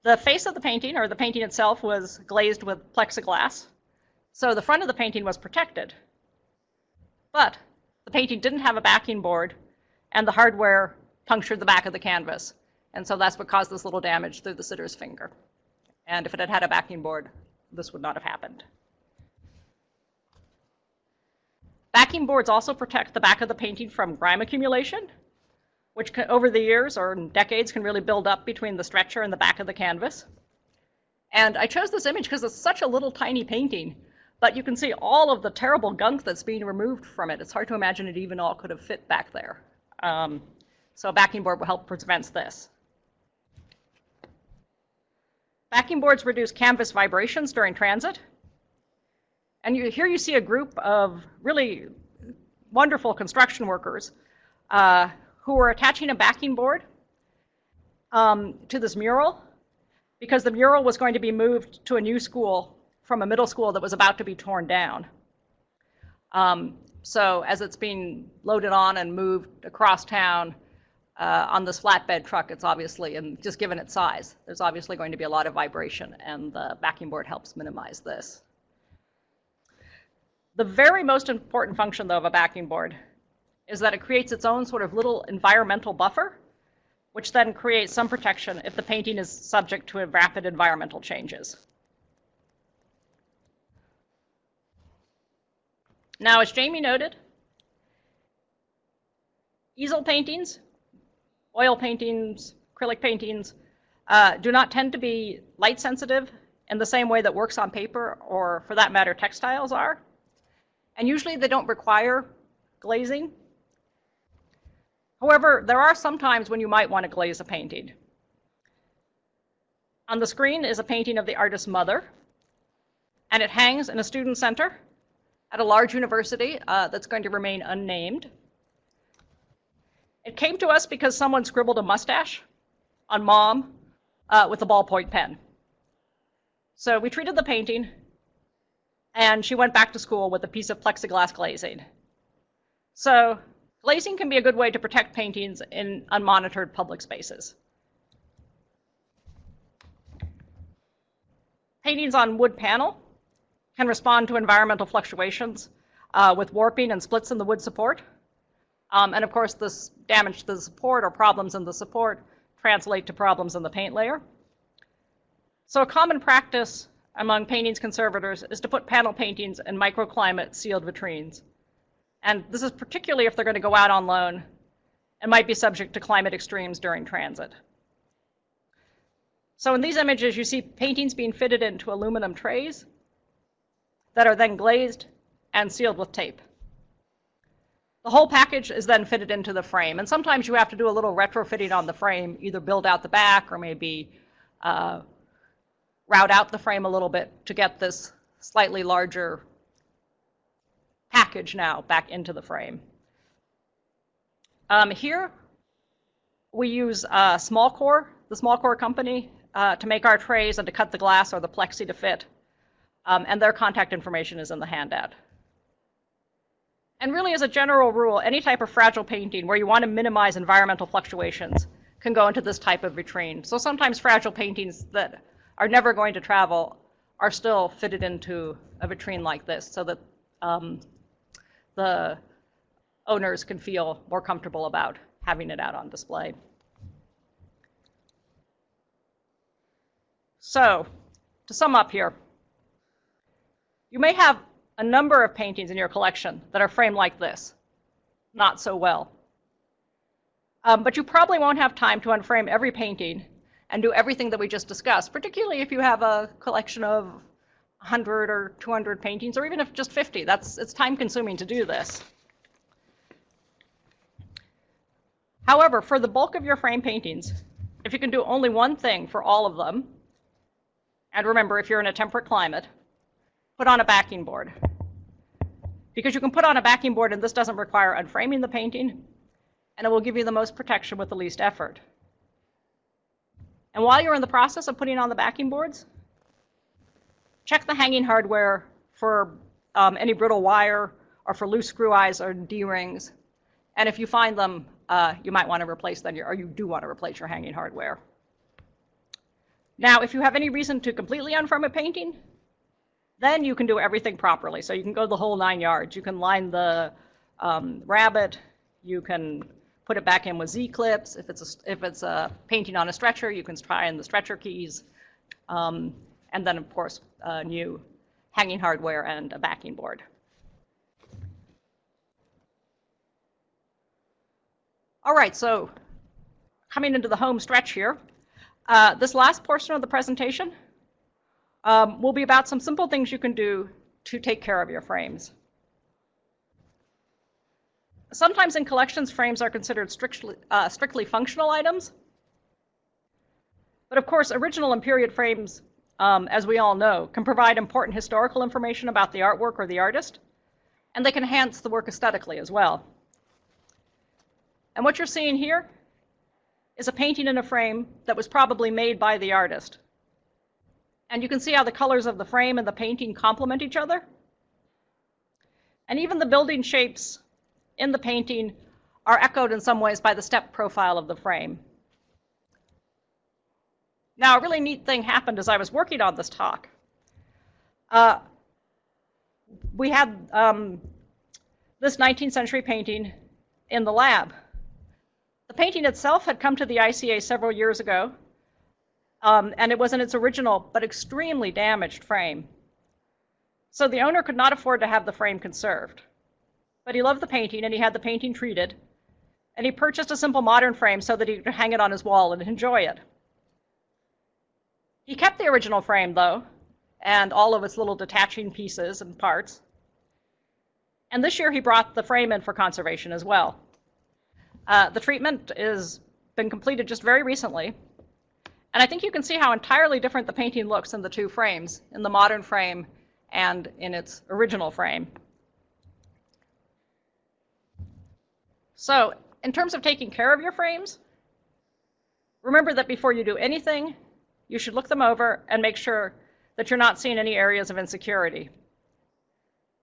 E: The face of the painting, or the painting itself, was glazed with plexiglass, so the front of the painting was protected. But the painting didn't have a backing board, and the hardware punctured the back of the canvas. And so that's what caused this little damage through the sitter's finger. And if it had had a backing board, this would not have happened. Backing boards also protect the back of the painting from grime accumulation which can, over the years or decades can really build up between the stretcher and the back of the canvas. And I chose this image because it's such a little tiny painting, But you can see all of the terrible gunk that's being removed from it. It's hard to imagine it even all could have fit back there. Um, so a backing board will help prevent this. Backing boards reduce canvas vibrations during transit. And you, here you see a group of really wonderful construction workers uh, who were attaching a backing board um, to this mural because the mural was going to be moved to a new school from a middle school that was about to be torn down. Um, so as it's being loaded on and moved across town uh, on this flatbed truck, it's obviously, and just given its size, there's obviously going to be a lot of vibration, and the backing board helps minimize this. The very most important function, though, of a backing board is that it creates its own sort of little environmental buffer, which then creates some protection if the painting is subject to rapid environmental changes. Now, as Jamie noted, easel paintings, oil paintings, acrylic paintings uh, do not tend to be light sensitive in the same way that works on paper or, for that matter, textiles are. And usually they don't require glazing. However, there are some times when you might want to glaze a painting. On the screen is a painting of the artist's mother, and it hangs in a student center at a large university uh, that's going to remain unnamed. It came to us because someone scribbled a mustache on mom uh, with a ballpoint pen. So we treated the painting, and she went back to school with a piece of plexiglass glazing. So glazing can be a good way to protect paintings in unmonitored public spaces. Paintings on wood panel can respond to environmental fluctuations uh, with warping and splits in the wood support. Um, and of course, this damage to the support or problems in the support translate to problems in the paint layer. So a common practice among paintings conservators is to put panel paintings in microclimate sealed vitrines. And this is particularly if they're going to go out on loan and might be subject to climate extremes during transit. So in these images, you see paintings being fitted into aluminum trays that are then glazed and sealed with tape. The whole package is then fitted into the frame, and sometimes you have to do a little retrofitting on the frame, either build out the back or maybe uh, route out the frame a little bit to get this slightly larger package now back into the frame. Um, here, we use uh, Smallcorp, the Smallcorp company, uh, to make our trays and to cut the glass or the plexi to fit um, and their contact information is in the handout. And really, as a general rule, any type of fragile painting where you want to minimize environmental fluctuations can go into this type of vitrine. So sometimes fragile paintings that are never going to travel are still fitted into a vitrine like this so that um, the owners can feel more comfortable about having it out on display. So, to sum up here, you may have a number of paintings in your collection that are framed like this, not so well. Um, but you probably won't have time to unframe every painting and do everything that we just discussed, particularly if you have a collection of 100 or 200 paintings, or even if just 50. That's it's time consuming to do this. However, for the bulk of your frame paintings, if you can do only one thing for all of them, and remember, if you're in a temperate climate, put on a backing board. Because you can put on a backing board and this doesn't require unframing the painting, and it will give you the most protection with the least effort. And while you're in the process of putting on the backing boards, check the hanging hardware for um, any brittle wire or for loose screw eyes or D-rings. And if you find them, uh, you might want to replace them, or you do want to replace your hanging hardware. Now, if you have any reason to completely unframe a painting, then you can do everything properly. So you can go the whole nine yards. You can line the um, rabbet. You can put it back in with Z-clips. If it's a, if it's a painting on a stretcher, you can try in the stretcher keys. Um, and then, of course, new hanging hardware and a backing board. All right, so coming into the home stretch here, uh, this last portion of the presentation um, will be about some simple things you can do to take care of your frames. Sometimes in collections, frames are considered strictly, uh, strictly functional items. But of course, original and period frames, um, as we all know, can provide important historical information about the artwork or the artist, and they can enhance the work aesthetically as well. And what you're seeing here is a painting in a frame that was probably made by the artist. And you can see how the colors of the frame and the painting complement each other. And even the building shapes in the painting are echoed in some ways by the step profile of the frame. Now, a really neat thing happened as I was working on this talk. Uh, we had um, this 19th century painting in the lab. The painting itself had come to the ICA several years ago, um, and it was in its original but extremely damaged frame. So the owner could not afford to have the frame conserved. But he loved the painting and he had the painting treated, and he purchased a simple modern frame so that he could hang it on his wall and enjoy it. He kept the original frame, though, and all of its little detaching pieces and parts. And this year he brought the frame in for conservation as well. Uh, the treatment has been completed just very recently, and I think you can see how entirely different the painting looks in the two frames, in the modern frame and in its original frame. So, in terms of taking care of your frames, remember that before you do anything, you should look them over and make sure that you're not seeing any areas of insecurity.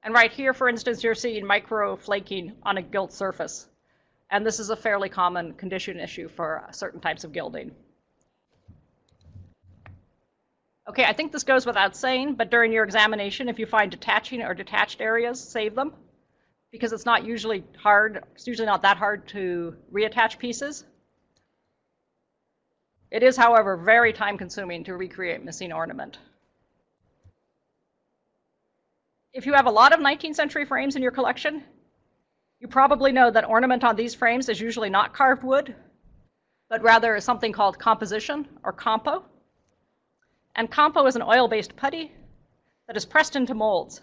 E: And right here, for instance, you're seeing micro flaking on a gilt surface. And this is a fairly common condition issue for certain types of gilding. Okay, I think this goes without saying, but during your examination, if you find detaching or detached areas, save them because it's not usually hard, it's usually not that hard to reattach pieces. It is, however, very time consuming to recreate missing ornament. If you have a lot of 19th century frames in your collection, you probably know that ornament on these frames is usually not carved wood, but rather something called composition or compo. And compo is an oil-based putty that is pressed into molds.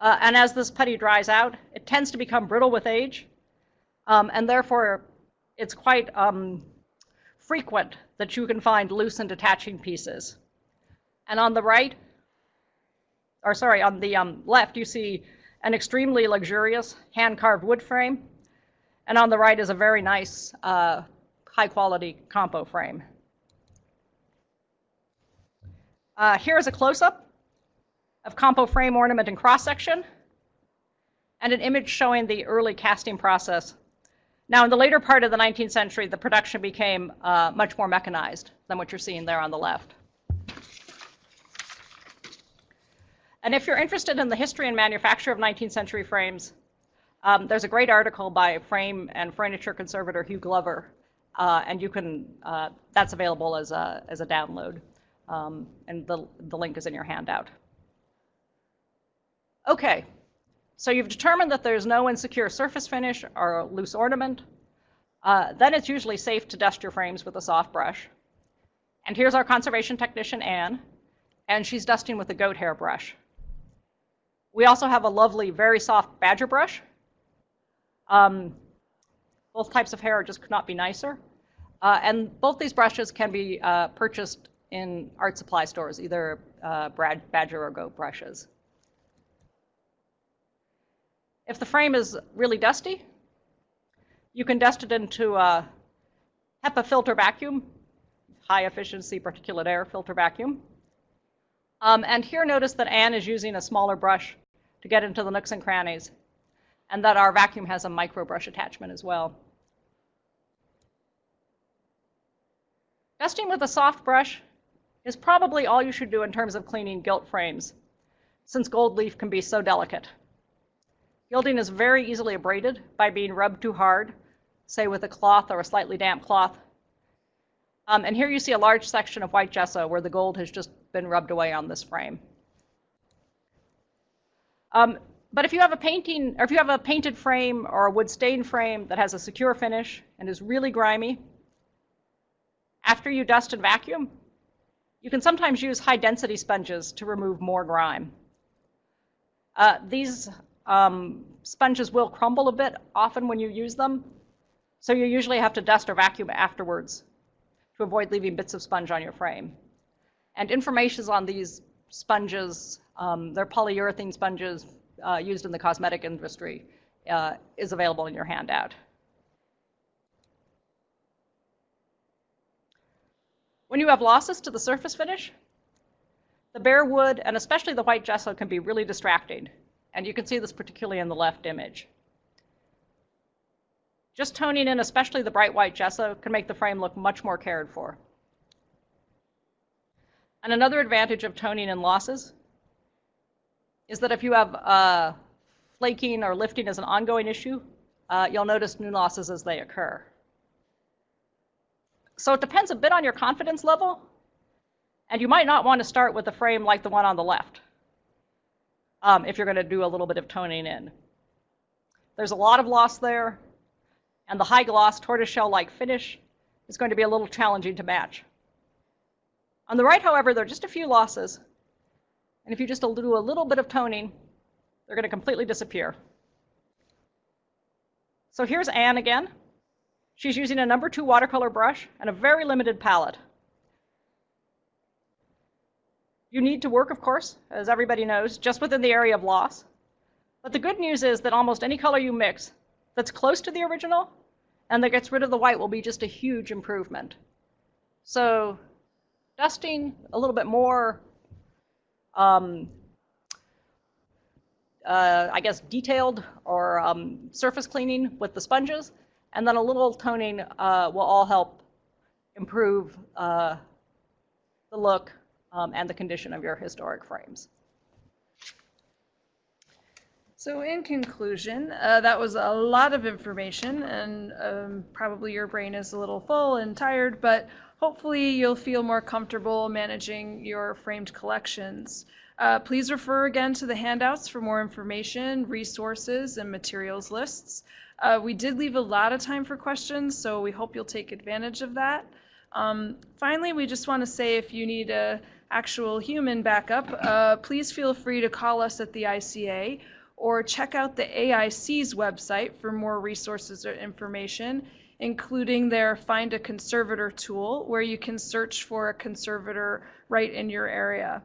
E: Uh, and as this putty dries out, it tends to become brittle with age, um, and therefore it's quite um, frequent that you can find loose and detaching pieces. And on the right, or sorry, on the um, left, you see an extremely luxurious hand-carved wood frame, and on the right is a very nice, uh, high-quality compo frame. Uh, here's a close-up of compo frame ornament and cross-section, and an image showing the early casting process now, in the later part of the 19th century, the production became uh, much more mechanized than what you're seeing there on the left. And if you're interested in the history and manufacture of 19th century frames, um, there's a great article by frame and furniture conservator Hugh Glover, uh, and you can, uh, that's available as a, as a download, um, and the, the link is in your handout. Okay, so you've determined that there's no insecure surface finish or loose ornament. Uh, then it's usually safe to dust your frames with a soft brush. And here's our conservation technician, Anne, and she's dusting with a goat hair brush. We also have a lovely, very soft badger brush. Um, both types of hair just could not be nicer. Uh, and both these brushes can be uh, purchased in art supply stores, either uh, badger or goat brushes. If the frame is really dusty, you can dust it into a HEPA filter vacuum, high efficiency particulate air filter vacuum. Um, and here notice that Anne is using a smaller brush to get into the nooks and crannies, and that our vacuum has a micro brush attachment as well. Dusting with a soft brush is probably all you should do in terms of cleaning gilt frames, since gold leaf can be so delicate. Gilding is very easily abraded by being rubbed too hard, say with a cloth or a slightly damp cloth. Um, and here you see a large section of white gesso where the gold has just been rubbed away on this frame. Um, but if you have a painting, or if you have a painted frame or a wood stained frame that has a secure finish and is really grimy, after you dust and vacuum, you can sometimes use high density sponges to remove more grime. Uh, these um, sponges will crumble a bit often when you use them, so you usually have to dust or vacuum afterwards to avoid leaving bits of sponge on your frame. And information on these sponges, um, they're polyurethane sponges uh, used in the cosmetic industry, uh, is available in your handout. When you have losses to the surface finish, the bare wood and especially the white gesso can be really distracting. And you can see this particularly in the left image. Just toning in, especially the bright white gesso, can make the frame look much more cared for. And another advantage of toning in losses is that if you have uh, flaking or lifting as an ongoing issue, uh, you'll notice new losses as they occur. So it depends a bit on your confidence level, and you might not want to start with a frame like the one on the left um, if you're going to do a little bit of toning in. There's a lot of loss there, and the high gloss tortoiseshell-like finish is going to be a little challenging to match. On the right, however, there are just a few losses, and if you just do a little bit of toning, they're going to completely disappear. So here's Anne again. She's using a number two watercolor brush and a very limited palette. You need to work, of course, as everybody knows, just within the area of loss. But the good news is that almost any color you mix that's close to the original and that gets rid of the white will be just a huge improvement. So dusting a little bit more, um, uh, I guess, detailed or um, surface cleaning with the sponges, and then a little toning uh, will all help improve uh, the look um, and the condition of your historic frames.
D: So in conclusion, uh, that was a lot of information and um, probably your brain is a little full and tired, but hopefully you'll feel more comfortable managing your framed collections. Uh, please refer again to the handouts for more information, resources, and materials lists. Uh, we did leave a lot of time for questions, so we hope you'll take advantage of that. Um, finally, we just want to say if you need a actual human backup, uh, please feel free to call us at the ICA or check out the AIC's website for more resources or information, including their Find a Conservator tool, where you can search for a conservator right in your area.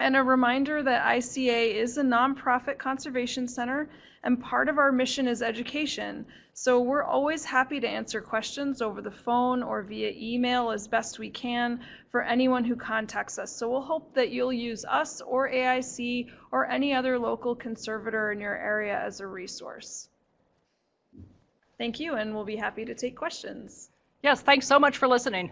D: And a reminder that ICA is a nonprofit conservation center and part of our mission is education. So we're always happy to answer questions over the phone or via email as best we can for anyone who contacts us. So we'll hope that you'll use us or AIC or any other local conservator in your area as a resource. Thank you, and we'll be happy to take questions.
E: Yes, thanks so much for listening.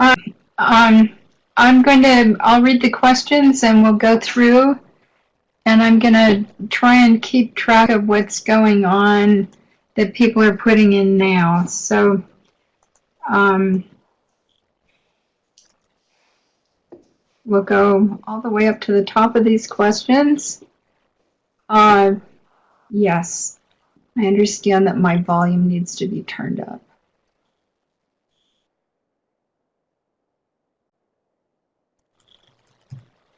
A: Um, I'm going to, I'll read the questions and we'll go through. And I'm going to try and keep track of what's going on that people are putting in now. So, um, we'll go all the way up to the top of these questions. Uh, yes, I understand that my volume needs to be turned up.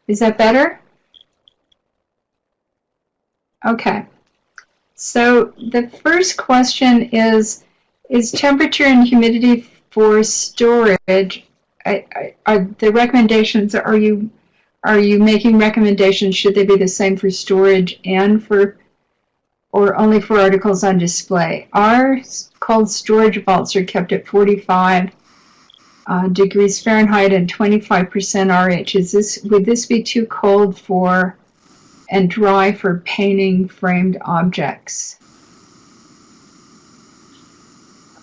A: Is that better? Okay. So the first question is, is temperature and humidity for storage, are the recommendations, are you, are you making recommendations, should they be the same for storage and for, or only for articles on display? Our cold storage vaults are kept at 45 uh, degrees Fahrenheit and 25% RH. Is this would this be too cold for and dry for painting framed objects?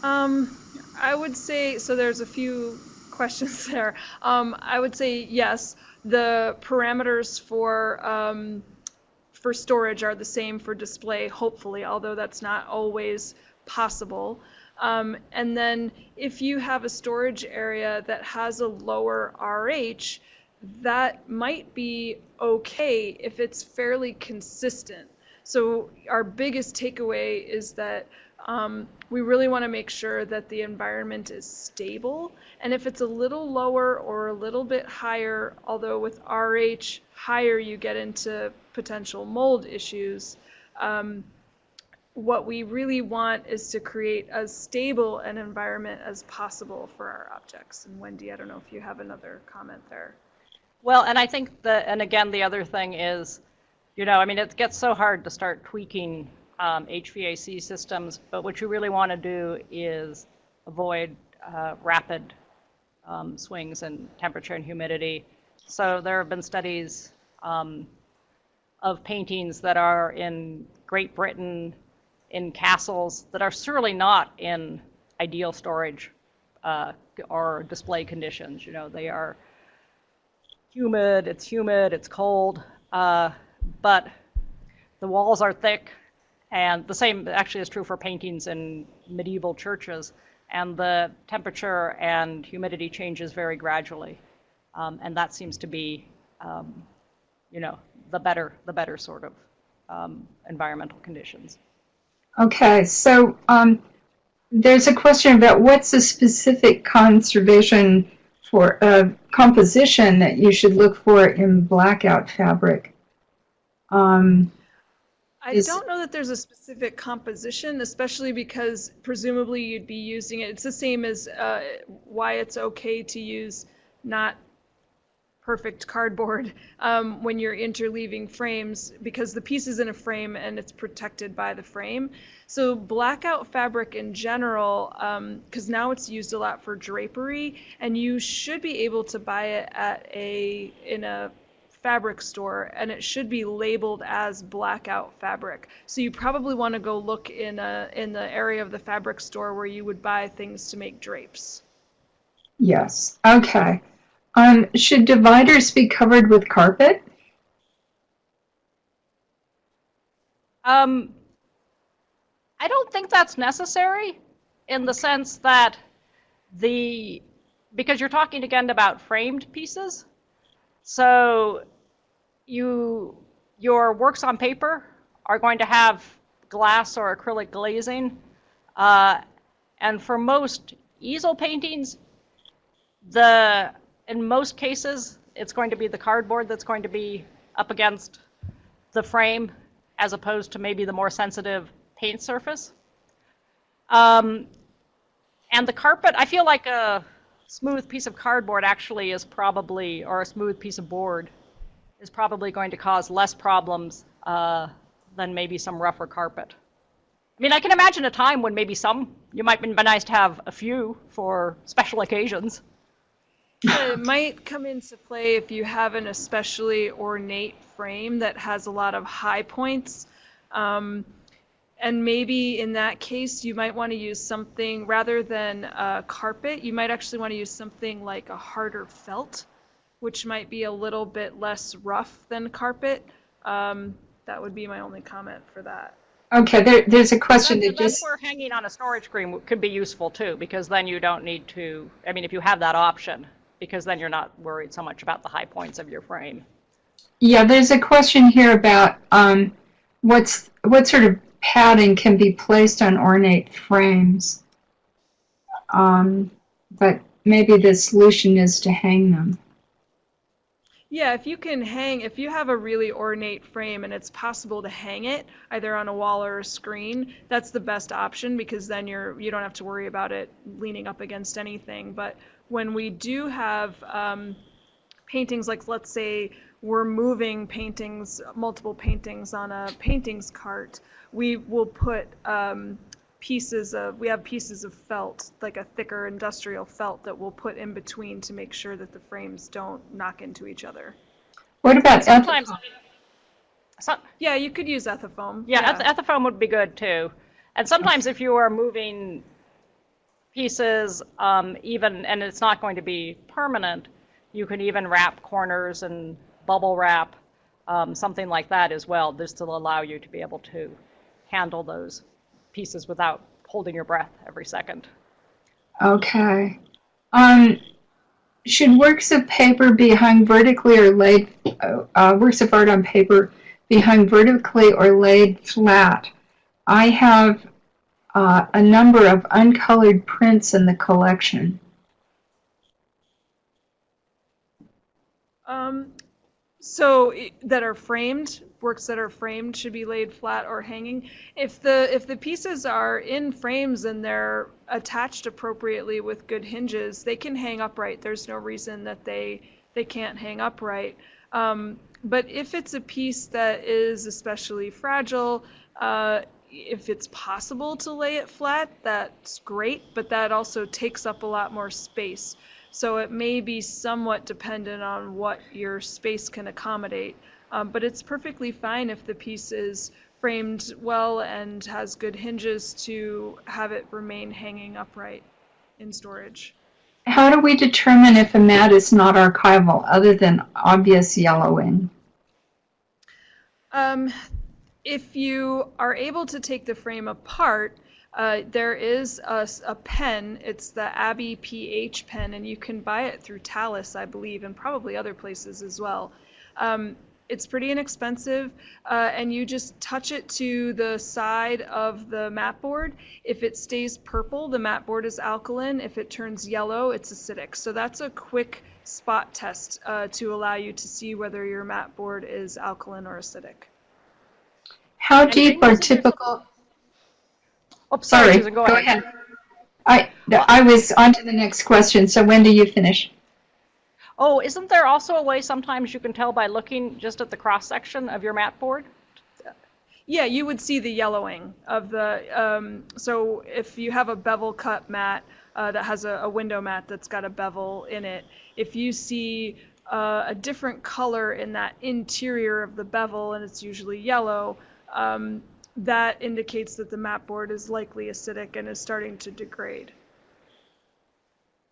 D: Um, I would say so. There's a few questions there. Um, I would say yes. The parameters for um, for storage are the same for display, hopefully, although that's not always possible. Um, and then if you have a storage area that has a lower RH, that might be okay if it's fairly consistent. So our biggest takeaway is that Um, we really want to make sure that the environment is stable. And if it's a little lower or a little bit higher, although with RH higher you get into potential mold issues, um, what we really want is to create as stable an environment as possible for our objects. And Wendy, I don't know if you have another comment there.
E: Well, and I think that, and again, the other thing is, you know, I mean, it gets so hard to start tweaking um, HVAC systems, but what you really want to do is avoid uh, rapid um, swings in temperature and humidity. So there have been studies um, of paintings that are in Great Britain, in castles, that are surely not in ideal storage uh, or display conditions. You know, they are humid, it's humid, it's cold, uh, but the walls are thick, and the same actually is true for paintings in medieval churches, and the temperature and humidity changes very gradually, um, and that seems to be, um, you know, the better the better sort of um, environmental conditions.
A: Okay, so um, there's a question about what's a specific conservation for uh, composition that you should look for in blackout fabric. Um,
D: I don't know that there's a specific composition, especially because presumably you'd be using it. It's the same as uh, why it's okay to use not perfect cardboard um, when you're interleaving frames because the piece is in a frame and it's protected by the frame. So blackout fabric in general, because now it's used a lot for drapery, and you should be able to buy it at a in a fabric store and it should be labeled as blackout fabric. So you probably want to go look in a in the area of the fabric store where you would buy things to make drapes.
A: yes, okay. Um, should dividers be covered with carpet?
E: Um, I don't think that's necessary in the sense that the, because you're talking again about framed pieces. So you, your works on paper are going to have glass or acrylic glazing. Uh, and for most easel paintings, the, in most cases, it's going to be the cardboard that's going to be up against the frame as opposed to maybe the more sensitive paint surface. Um, and the carpet, I feel like a smooth piece of cardboard actually is probably, or a smooth piece of board, is probably going to cause less problems uh, than maybe some rougher carpet. I mean, I can imagine a time when maybe some, you might be nice to have a few for special occasions.
D: It might come into play if you have an especially ornate frame that has a lot of high points. Um, and maybe in that case, you might want to use something rather than a carpet, you might actually want to use something like a harder felt, which might be a little bit less rough than carpet. Um, that would be my only comment for that.
A: Okay, there, there's a question
E: That's,
A: that
E: that's
A: just,
E: where hanging on a storage screen could be useful too, because then you don't need to, I mean, if you have that option, because then you're not worried so much about the high points of your frame.
A: yeah, there's a question here about um, what's what sort of padding can be placed on ornate frames. Um, but maybe the solution is to hang them.
D: Yeah, if you can hang, if you have a really ornate frame and it's possible to hang it either on a wall or a screen, that's the best option because then you're you don't have to worry about it leaning up against anything. But when we do have um, paintings, like let's say we're moving paintings, multiple paintings on a paintings cart, we will put um, pieces of we have pieces of felt like a thicker industrial felt that we'll put in between to make sure that the frames don't knock into each other.
A: What about
E: Sometimes, some,
D: yeah you could use ethafoam
E: yeah, eth- ethafoam would be good too. And sometimes if you are moving pieces, um, even, and it's not going to be permanent, you can even wrap corners and bubble wrap, um, something like that as well, just to allow you to be able to handle those pieces without holding your breath every second.
A: Okay. Um, should works of paper be hung vertically or laid, uh, uh, works of art on paper be hung vertically or laid flat? I have uh, a number of uncolored prints in the collection.
D: Um, so that are framed, works that are framed should be laid flat or hanging. If the if the pieces are in frames and they're attached appropriately with good hinges, they can hang upright. There's no reason that they they can't hang upright. Um, but if it's a piece that is especially fragile, uh, if it's possible to lay it flat, that's great, but that also takes up a lot more space. So it may be somewhat dependent on what your space can accommodate. Um, but it's perfectly fine if the piece is framed well and has good hinges to have it remain hanging upright in storage.
A: How do we determine if a mat is not archival other than obvious yellowing?
D: Um, if you are able to take the frame apart, uh, there is a pen. It's the Abbey PH pen, and you can buy it through Talas, I believe, and probably other places as well. Um, it's pretty inexpensive, uh, and you just touch it to the side of the mat board. If it stays purple, the mat board is alkaline. If it turns yellow, it's acidic. So that's a quick spot test uh, to allow you to see whether your mat board is alkaline or acidic.
A: How
E: And
A: deep are typical?
E: Oh, sorry,
A: Sorry,
E: Susan, go ahead.
A: I I was on to the next question. So when do you finish?
E: Oh, isn't there also a way sometimes you can tell by looking just at the cross section of your mat board?
D: Yeah, you would see the yellowing of the, um, so if you have a bevel cut mat uh, that has a, a window mat that's got a bevel in it, if you see uh, a different color in that interior of the bevel, and it's usually yellow, um, that indicates that the mat board is likely acidic and is starting to degrade.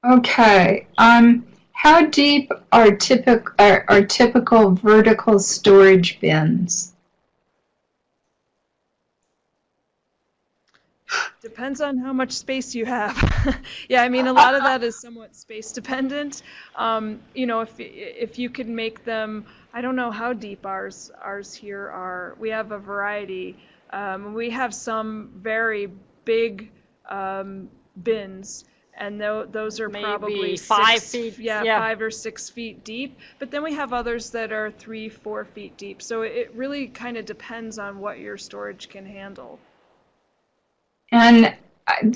A: Okay. Um, how deep are typical are, are typical vertical storage bins?
D: Depends on how much space you have. yeah, I mean, a lot of that is somewhat space dependent. Um, you know, if if you could make them, I don't know how deep ours ours here are. We have a variety. Um, we have some very big um, bins, and tho- those are
E: Maybe
D: probably
E: five
D: six-
E: feet,
D: Yeah,
E: yeah.
D: five or six feet deep. But then we have others that are three, four feet deep. So it really kind of depends on what your storage can handle.
A: And uh,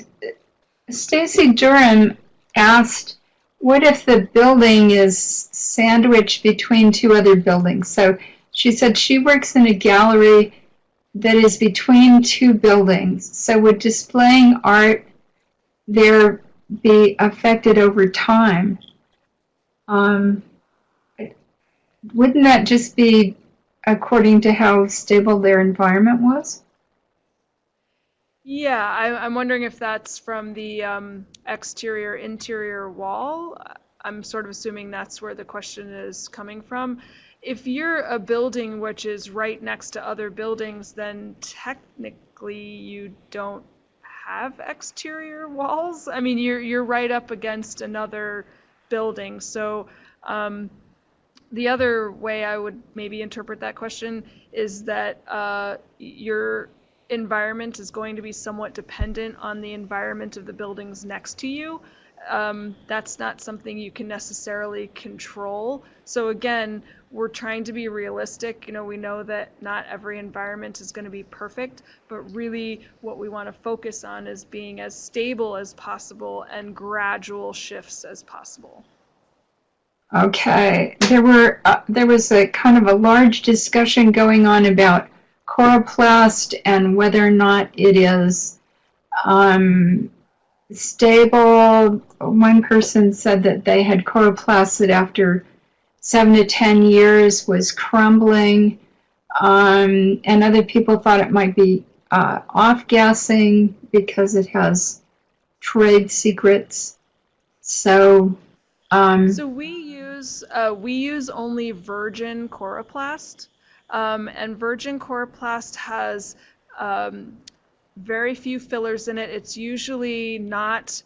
A: Stacy Durham asked, what if the building is sandwiched between two other buildings? So she said she works in a gallery that is between two buildings. So would displaying art there be affected over time? Um, wouldn't that just be according to how stable their environment was?
D: Yeah, I, I'm wondering if that's from the um, exterior interior wall. I'm sort of assuming that's where the question is coming from. If you're a building which is right next to other buildings, then technically you don't have exterior walls. I mean, you're you're right up against another building. So um, the other way I would maybe interpret that question is that uh, your environment is going to be somewhat dependent on the environment of the buildings next to you. Um, that's not something you can necessarily control. So again, we're trying to be realistic. You know, we know that not every environment is going to be perfect, but really what we want to focus on is being as stable as possible and gradual shifts as possible.
A: Okay, there were uh, there was a kind of a large discussion going on about coroplast and whether or not it is um, stable. One person said that they had coroplast that after seven to ten years was crumbling, um, and other people thought it might be uh, off-gassing because it has trade secrets. So. Um,
D: So we use uh, we use only virgin coroplast, um, and virgin coroplast has um, very few fillers in it. It's usually not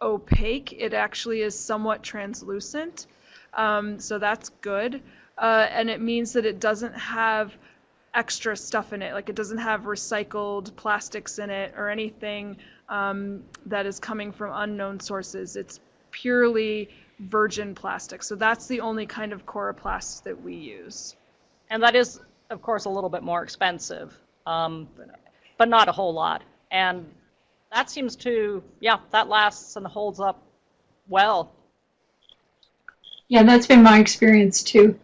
D: opaque. It actually is somewhat translucent, um, so that's good, uh, and it means that it doesn't have extra stuff in it. Like it doesn't have recycled plastics in it or anything um, that is coming from unknown sources. It's purely virgin plastic. So that's the only kind of coroplast that we use.
E: And that is, of course, a little bit more expensive, um, but not a whole lot. And that seems to, yeah, that lasts and holds up well.
A: Yeah, that's been my experience too.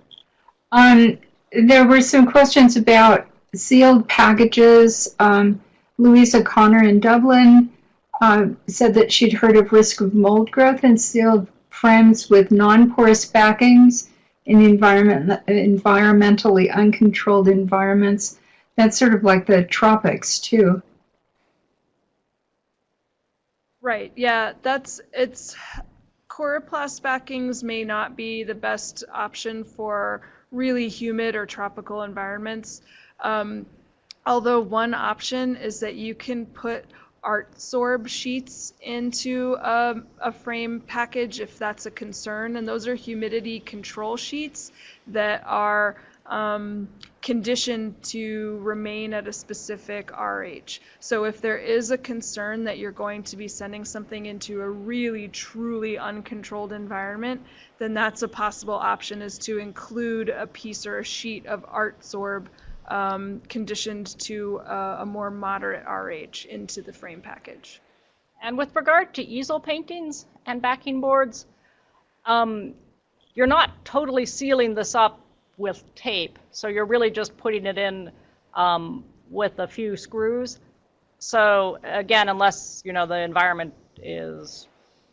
A: Um, there were some questions about sealed packages. Um, Louisa Connor in Dublin uh, said that she'd heard of risk of mold growth in sealed frames with non-porous backings in environment, environmentally uncontrolled environments. That's sort of like the tropics too.
D: Right. Yeah, that's it's coroplast backings may not be the best option for really humid or tropical environments. Um, although one option is that you can put Artsorb sheets into a, a, frame package if that's a concern, and those are humidity control sheets that are um, conditioned to remain at a specific RH. So if there is a concern that you're going to be sending something into a really truly uncontrolled environment, then that's a possible option is to include a piece or a sheet of Artsorb um, conditioned to a, a more moderate RH into the frame package.
E: And with regard to easel paintings and backing boards, um, you're not totally sealing this up with tape, so you're really just putting it in um, with a few screws. So again, unless you know the environment is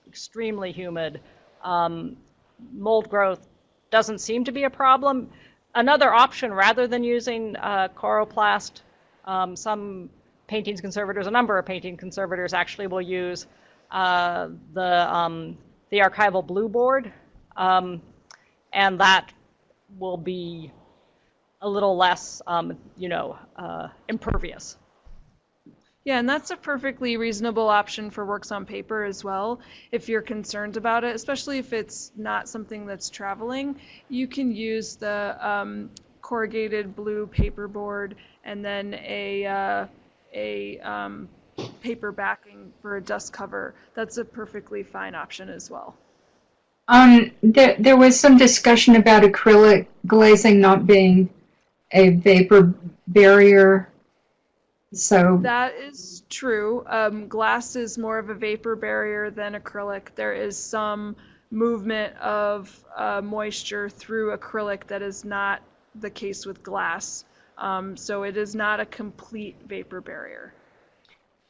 E: extremely humid, um, mold growth doesn't seem to be a problem. Another option, rather than using uh, coroplast, um, some paintings conservators, a number of painting conservators actually will use uh, the, um, the archival blue board, um, and that will be a little less, um, you know, uh, impervious.
D: Yeah, and that's a perfectly reasonable option for works on paper as well. If you're concerned about it, especially if it's not something that's traveling, you can use the um, corrugated blue paperboard and then a uh, a um, paper backing for a dust cover. That's a perfectly fine option as well.
A: Um, there, there was some discussion about acrylic glazing not being a vapor barrier so
D: that is true. Um, glass is more of a vapor barrier than acrylic. There is some movement of uh, moisture through acrylic that is not the case with glass. Um, so it is not a complete vapor barrier.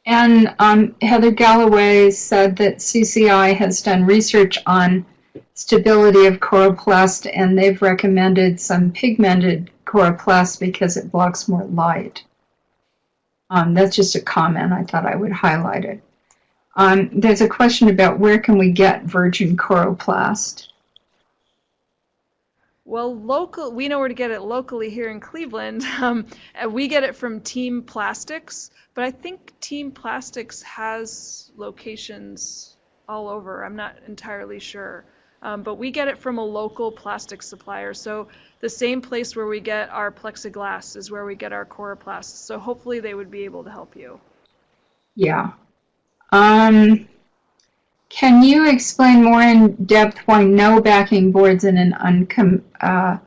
A: And um, Heather Galloway said that CCI has done research on stability of coroplast and they've recommended some pigmented coroplast because it blocks more light. Um, that's just a comment. I thought I would highlight it. Um, there's a question about where can we get virgin coroplast?
D: Well, local, we know where to get it locally here in Cleveland. Um, we get it from Team Plastics, but I think Team Plastics has locations all over. I'm not entirely sure. Um, but we get it from a local plastic supplier. So the same place where we get our plexiglass is where we get our coroplast. So hopefully they would be able to help you.
A: Yeah. Um, can you explain more in depth why no backing boards in an uncom... Uh,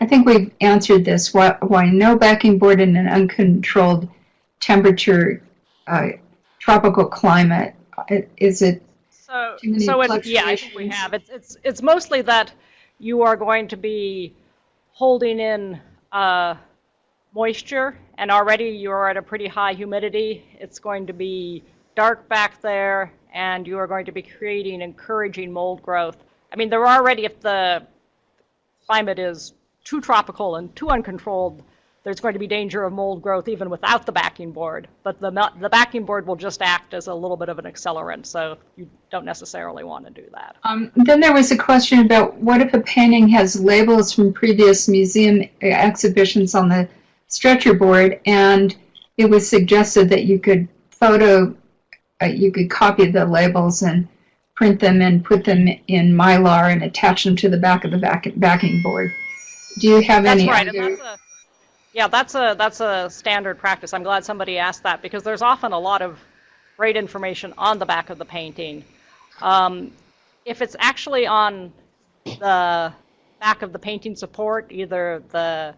A: I think we've answered this. Why, why no backing board in an uncontrolled temperature uh, tropical climate? Is it
E: so, so it, yeah, I think we have. It's, it's, it's mostly that you are going to be holding in uh, moisture, and already you're at a pretty high humidity. It's going to be dark back there, and you are going to be creating encouraging mold growth. I mean, they're already, if the climate is too tropical and too uncontrolled, there's going to be danger of mold growth even without the backing board. But the, the backing board will just act as a little bit of an accelerant, so you don't necessarily want to do that.
A: Um, then there was a question about what if a painting has labels from previous museum exhibitions on the stretcher board, and it was suggested that you could photo, uh, you could copy the labels and print them and put them in Mylar and attach them to the back of the back, backing board. Do you have
E: that's
A: any
E: right,
A: other?
E: Yeah, that's a, that's a standard practice. I'm glad somebody asked that because there's often a lot of great information on the back of the painting. Um, if it's actually on the back of the painting support, either the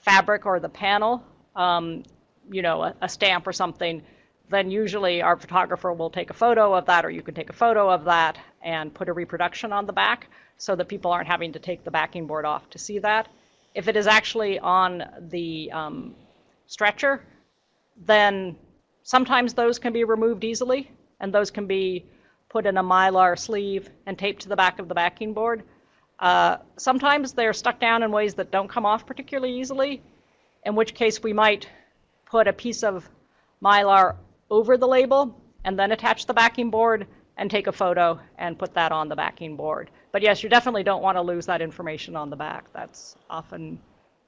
E: fabric or the panel, um, you know, a, a stamp or something, then usually our photographer will take a photo of that, or you can take a photo of that and put a reproduction on the back so that people aren't having to take the backing board off to see that. If it is actually on the um, stretcher, then sometimes those can be removed easily, and those can be put in a mylar sleeve and taped to the back of the backing board. Uh, sometimes they're stuck down in ways that don't come off particularly easily, in which case we might put a piece of mylar over the label and then attach the backing board and take a photo and put that on the backing board. But yes, you definitely don't want to lose that information on the back. That's often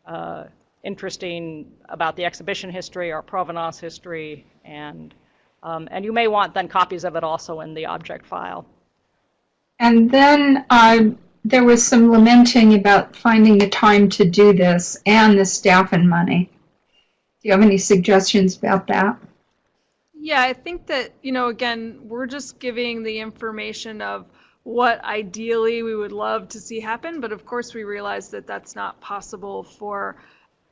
E: uh, interesting about the exhibition history or provenance history, and um, and you may want then copies of it also in the object file.
A: And then um, there was some lamenting about finding the time to do this and the staff and money. Do you have any suggestions about that?
D: Yeah, I think that, you know, again, we're just giving the information of what ideally we would love to see happen, but of course we realize that that's not possible for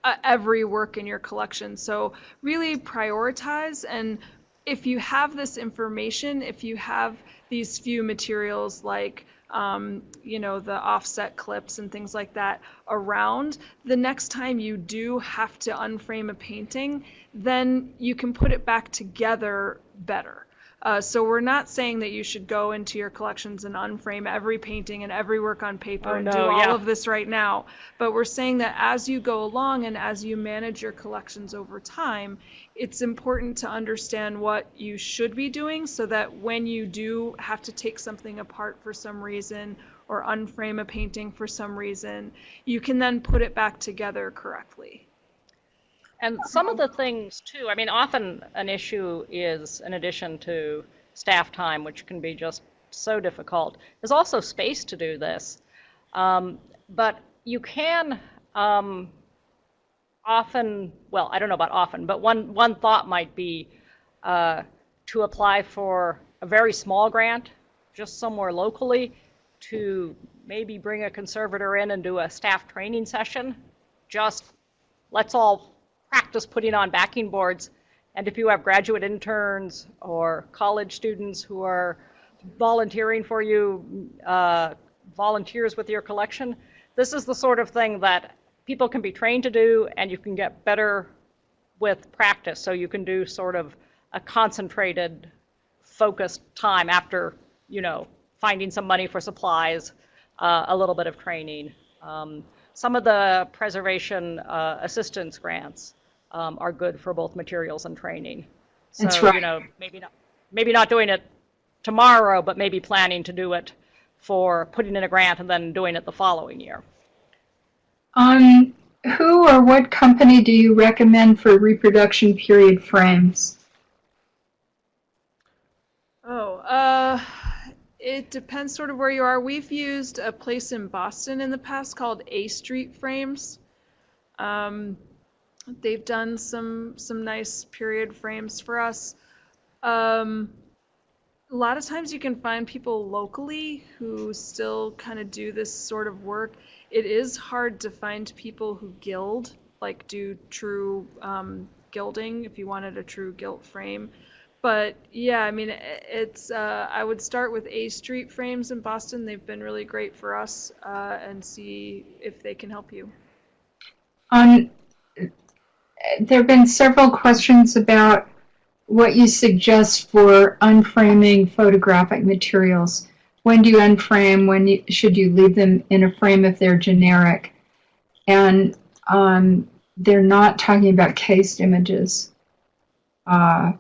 D: uh, every work in your collection. So really prioritize and if you have this information, if you have these few materials like um, you know, the offset clips and things like that around, the next time you do have to unframe a painting, then you can put it back together better. Uh, so we're not saying that you should go into your collections and unframe every painting and every work on paper
E: Oh,
D: and
E: no,
D: do all
E: yeah.
D: of this right now. But we're saying that as you go along and as you manage your collections over time, it's important to understand what you should be doing so that when you do have to take something apart for some reason or unframe a painting for some reason, you can then put it back together correctly.
E: And some of the things too, I mean, often an issue is, in addition to staff time, which can be just so difficult, is also space to do this. Um, but you can um, often, well, I don't know about often, but one, one thought might be uh, to apply for a very small grant, just somewhere locally, to maybe bring a conservator in and do a staff training session. Just let's all practice putting on backing boards. And if you have graduate interns or college students who are volunteering for you, uh, volunteers with your collection, this is the sort of thing that people can be trained to do and you can get better with practice. So you can do sort of a concentrated, focused time after, you know, finding some money for supplies, uh, a little bit of training. Um, some of the preservation uh, assistance grants um, are good for both materials and training. So,
A: That's
E: you
A: right.
E: know, maybe not, maybe not doing it tomorrow, but maybe planning to do it for putting in a grant and then doing it the following year.
A: Um, who or what company do you recommend for reproduction period frames?
D: Oh, uh, it depends sort of where you are. We've used a place in Boston in the past called A Street Frames. Um, they've done some some nice period frames for us. Um, a lot of times you can find people locally who still kind of do this sort of work. It is hard to find people who gild, like do true um, gilding if you wanted a true gilt frame. But yeah, I mean, it's, uh, I would start with A Street Frames in Boston. They've been really great for us uh, and see if they can help you.
A: Um, there have been several questions about what you suggest for unframing photographic materials. When do you unframe? When you, should you leave them in a frame if they're generic? And um, they're not talking about cased images. Uh,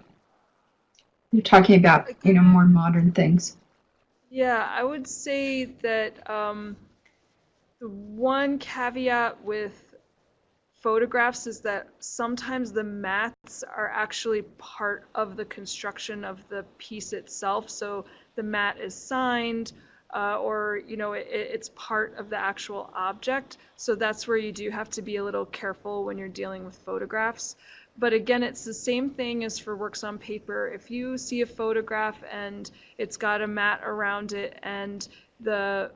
A: they're talking about you know more modern things.
D: Yeah, I would say that um, the one caveat with photographs is that sometimes the mats are actually part of the construction of the piece itself. So the mat is signed, uh, or you know it, it's part of the actual object. So that's where you do have to be a little careful when you're dealing with photographs. But again, it's the same thing as for works on paper. If you see a photograph and it's got a mat around it and the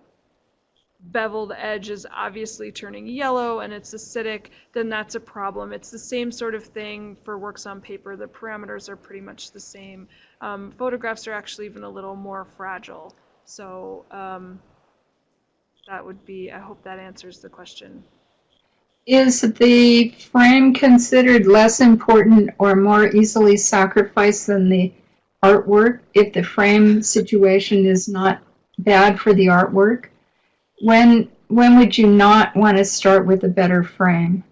D: beveled edge is obviously turning yellow and it's acidic, then that's a problem. It's the same sort of thing for works on paper. The parameters are pretty much the same. Um, photographs are actually even a little more fragile. So um, that would be, I hope that answers the question.
A: Is the frame considered less important or more easily sacrificed than the artwork if the frame situation is not bad for the artwork? When when would you not want to start with a better frame?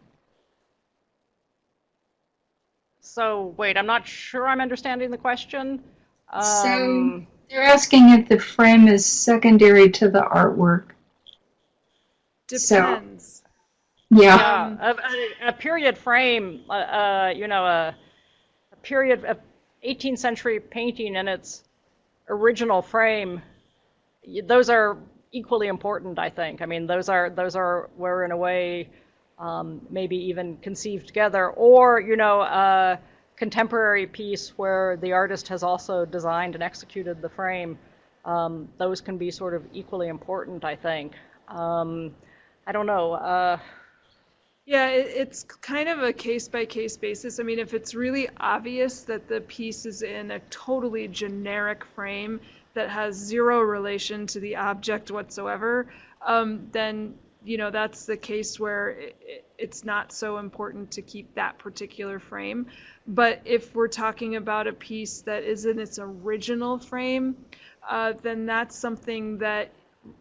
E: So wait, I'm not sure I'm understanding the question.
A: So-
E: Um,
A: They're asking if the frame is secondary to the artwork. So-
D: Depends.
A: Yeah.
E: Yeah, a, a, a period frame, uh, uh, you know, a, a period of 18th century painting in its original frame, those are equally important, I think. I mean, those are those are were in a way um, maybe even conceived together, or you know, a contemporary piece where the artist has also designed and executed the frame. Um, those can be sort of equally important, I think. Um, I don't know. Uh,
D: Yeah, it, it's kind of a case by case basis. I mean, if it's really obvious that the piece is in a totally generic frame that has zero relation to the object whatsoever, um, then you know that's the case where it, it, it's not so important to keep that particular frame. But if we're talking about a piece that is in its original frame, uh, then that's something that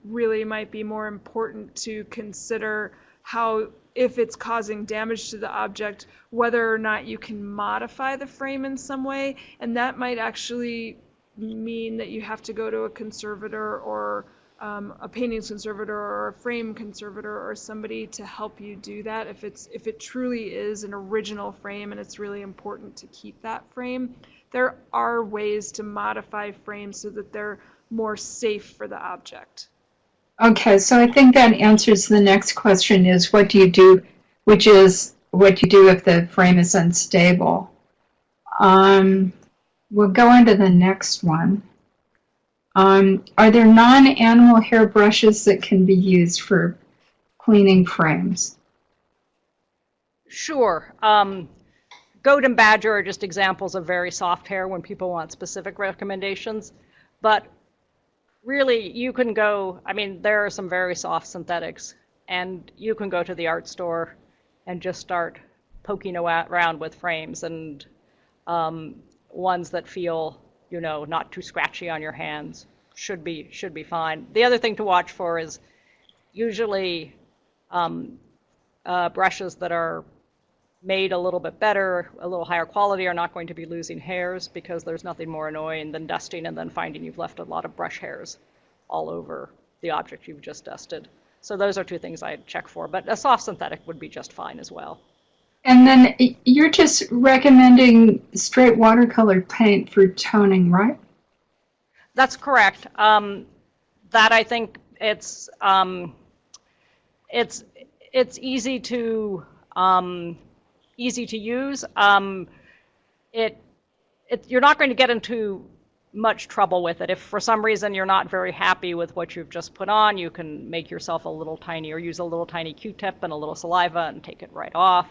D: really might be more important to consider how if it's causing damage to the object whether or not you can modify the frame in some way and that might actually mean that you have to go to a conservator or um, a paintings conservator or a frame conservator or somebody to help you do that if it's if it truly is an original frame and it's really important to keep that frame there are ways to modify frames so that they're more safe for the object
A: Okay, so I think that answers the next question is what do you do, which is what you do if the frame is unstable. Um, we'll go on to the next one. Um, are there non-animal hair brushes that can be used for cleaning frames?
E: Sure. Um, goat and badger are just examples of very soft hair when people want specific recommendations. But really, you can go, I mean, there are some very soft synthetics, and you can go to the art store and just start poking around with frames and um, ones that feel, you know, not too scratchy on your hands should be should be fine. The other thing to watch for is usually um, uh, brushes that are made a little bit better, a little higher quality, are not going to be losing hairs because there's nothing more annoying than dusting and then finding you've left a lot of brush hairs all over the object you've just dusted. So those are two things I'd check for, but a soft synthetic would be just fine as well.
A: And then you're just recommending straight watercolor paint for toning, right?
E: That's correct. Um, that I think it's um, it's it's easy to um, easy to use. Um, it it you're not going to get into much trouble with it. If for some reason you're not very happy with what you've just put on, you can make yourself a little tiny or use a little tiny Q-tip and a little saliva and take it right off.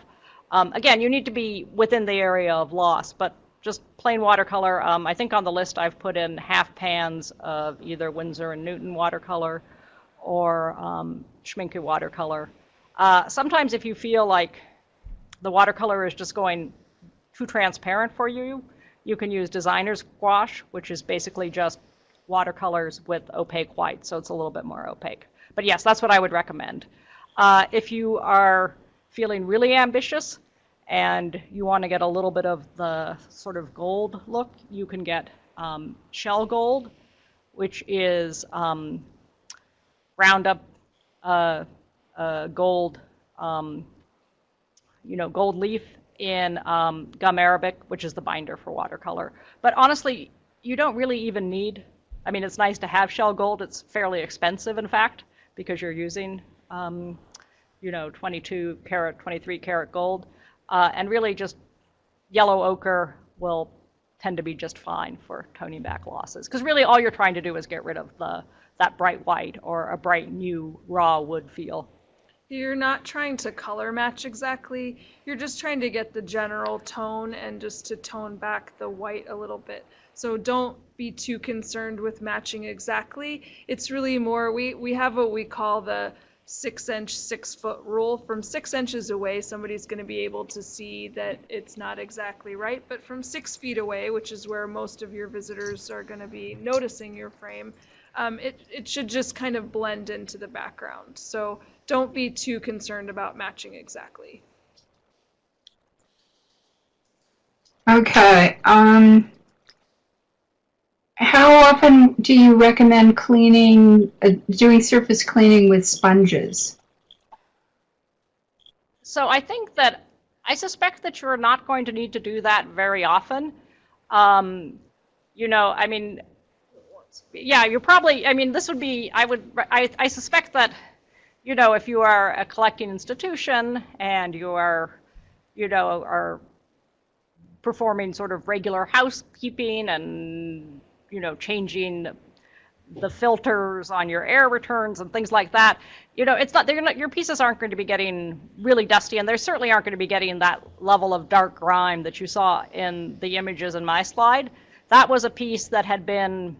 E: Um, again, you need to be within the area of loss, but just plain watercolor. Um, I think on the list I've put in half pans of either Winsor and Newton watercolor or um, Schmincke watercolor. Uh, sometimes if you feel like the watercolor is just going too transparent for you, you can use designer's gouache, which is basically just watercolors with opaque white, so it's a little bit more opaque. But yes, that's what I would recommend. Uh, if you are feeling really ambitious and you want to get a little bit of the sort of gold look, you can get um, shell gold, which is um, up uh, uh, gold, um, you know, gold leaf in um, gum arabic, which is the binder for watercolor. But honestly, you don't really even need I mean, it's nice to have shell gold. It's fairly expensive, in fact, because you're using, um, you know, 22 karat, 23 karat gold. Uh, and really just yellow ochre will tend to be just fine for toning back losses. Because really all you're trying to do is get rid of the, that bright white or a bright new raw wood feel.
D: You're not trying to color match exactly. You're just trying to get the general tone and just to tone back the white a little bit. So don't be too concerned with matching exactly. It's really more, we, we have what we call the six inch, six foot rule. From six inches away, somebody's going to be able to see that it's not exactly right. But from six feet away, which is where most of your visitors are going to be noticing your frame, um, it, it should just kind of blend into the background. So don't be too concerned about matching exactly.
A: Okay. Um, how often do you recommend cleaning, uh, doing surface cleaning with sponges?
E: So I think that I suspect that you're not going to need to do that very often. Um, you know, I mean, yeah, you're probably. I mean, this would be. I would. I, I suspect that, you know, if you are a collecting institution and you are, you know, are performing sort of regular housekeeping and you know changing the filters on your air returns and things like that you know it's not they're not your pieces aren't going to be getting really dusty and they certainly aren't going to be getting that level of dark grime that you saw in the images in my slide. That was a piece that had been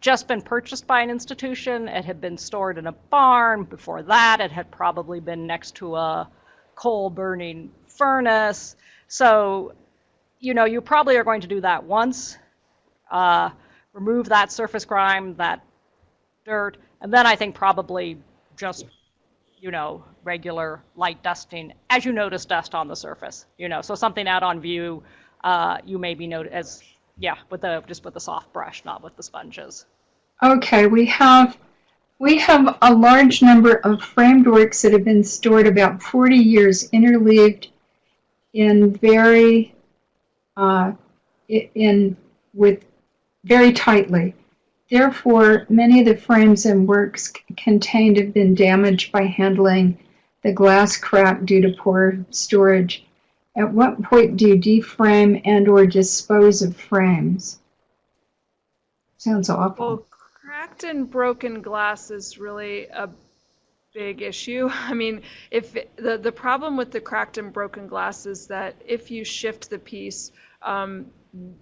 E: just been purchased by an institution. It had been stored in a barn. Before that it had probably been next to a coal burning furnace. So you know you probably are going to do that once. Uh, remove that surface grime, that dirt, and then I think probably just, you know, regular light dusting as you notice dust on the surface, you know, so something out on view, uh, you may be noted as, yeah, with the, just with the soft brush, not with the sponges.
A: Okay, we have we have a large number of framed works that have been stored about 40 years interleaved in very uh, in with very tightly. Therefore, many of the frames and works contained have been damaged by handling the glass crack due to poor storage. At what point do you deframe and or dispose of frames? Sounds awful.
D: Well, cracked and broken glass is really a big issue. I mean, if the the problem with the cracked and broken glass is that if you shift the piece, um,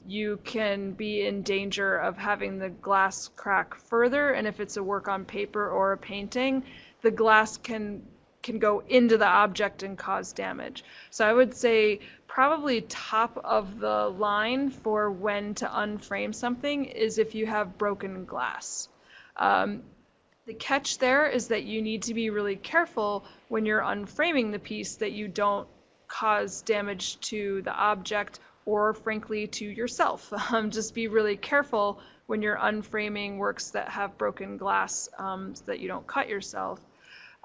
D: you can be in danger of having the glass crack further. And if it's a work on paper or a painting, the glass can can go into the object and cause damage. So I would say probably top of the line for when to unframe something is if you have broken glass. Um, the catch there is that you need to be really careful when you're unframing the piece that you don't cause damage to the object or frankly to yourself. Um, just be really careful when you're unframing works that have broken glass um, so that you don't cut yourself.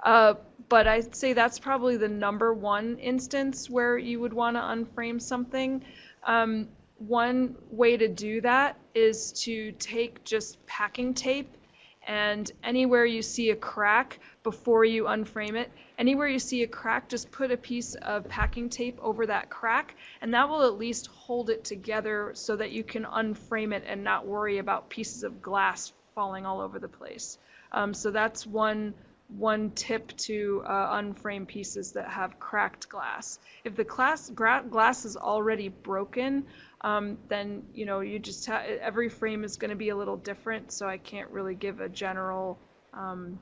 D: Uh, but I'd say that's probably the number one instance where you would want to unframe something. Um, one way to do that is to take just packing tape and anywhere you see a crack before you unframe it, anywhere you see a crack, just put a piece of packing tape over that crack, and that will at least hold it together so that you can unframe it and not worry about pieces of glass falling all over the place. Um, so that's one one tip to uh, unframe pieces that have cracked glass. If the glass glass is already broken, um, then you know you just ha- every frame is going to be a little different. So I can't really give a general um,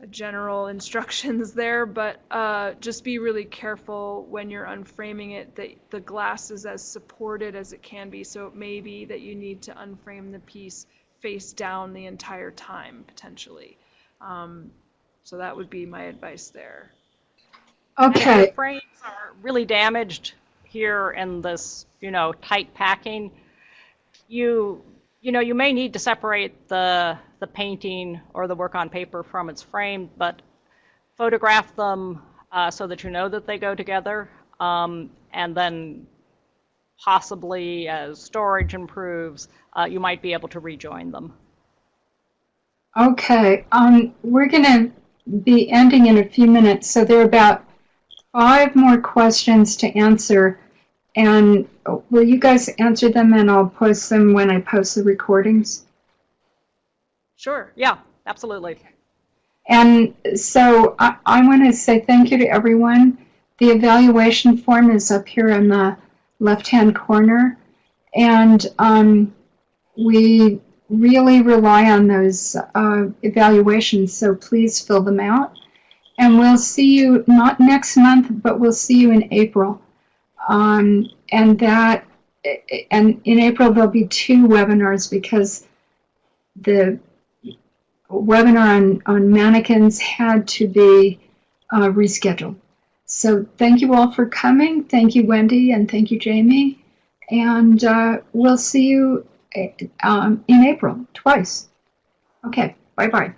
D: a general instructions there, but uh, just be really careful when you're unframing it that the glass is as supported as it can be. So it may be that you need to unframe the piece face down the entire time potentially. Um, so that would be my advice there.
A: Okay.
E: frames are really damaged here in this, you know, tight packing, you you know, you may need to separate the the painting or the work on paper from its frame, but photograph them uh, so that you know that they go together, um, and then possibly as storage improves, uh, you might be able to rejoin them.
A: Okay, um, we're gonna be ending in a few minutes, so there are about five more questions to answer. And will you guys answer them and I'll post them when I post the recordings?
E: Sure, yeah, absolutely.
A: And so I, I want to say thank you to everyone. The evaluation form is up here in the left-hand corner. And um, we really rely on those uh, evaluations, so please fill them out. And we'll see you, not next month, but we'll see you in April. Um, and that, and in April, there'll be two webinars because the webinar on, on mannequins had to be uh, rescheduled. So thank you all for coming. Thank you, Wendy, and thank you, Jamie. And uh, we'll see you um, in April, twice. Okay, bye-bye.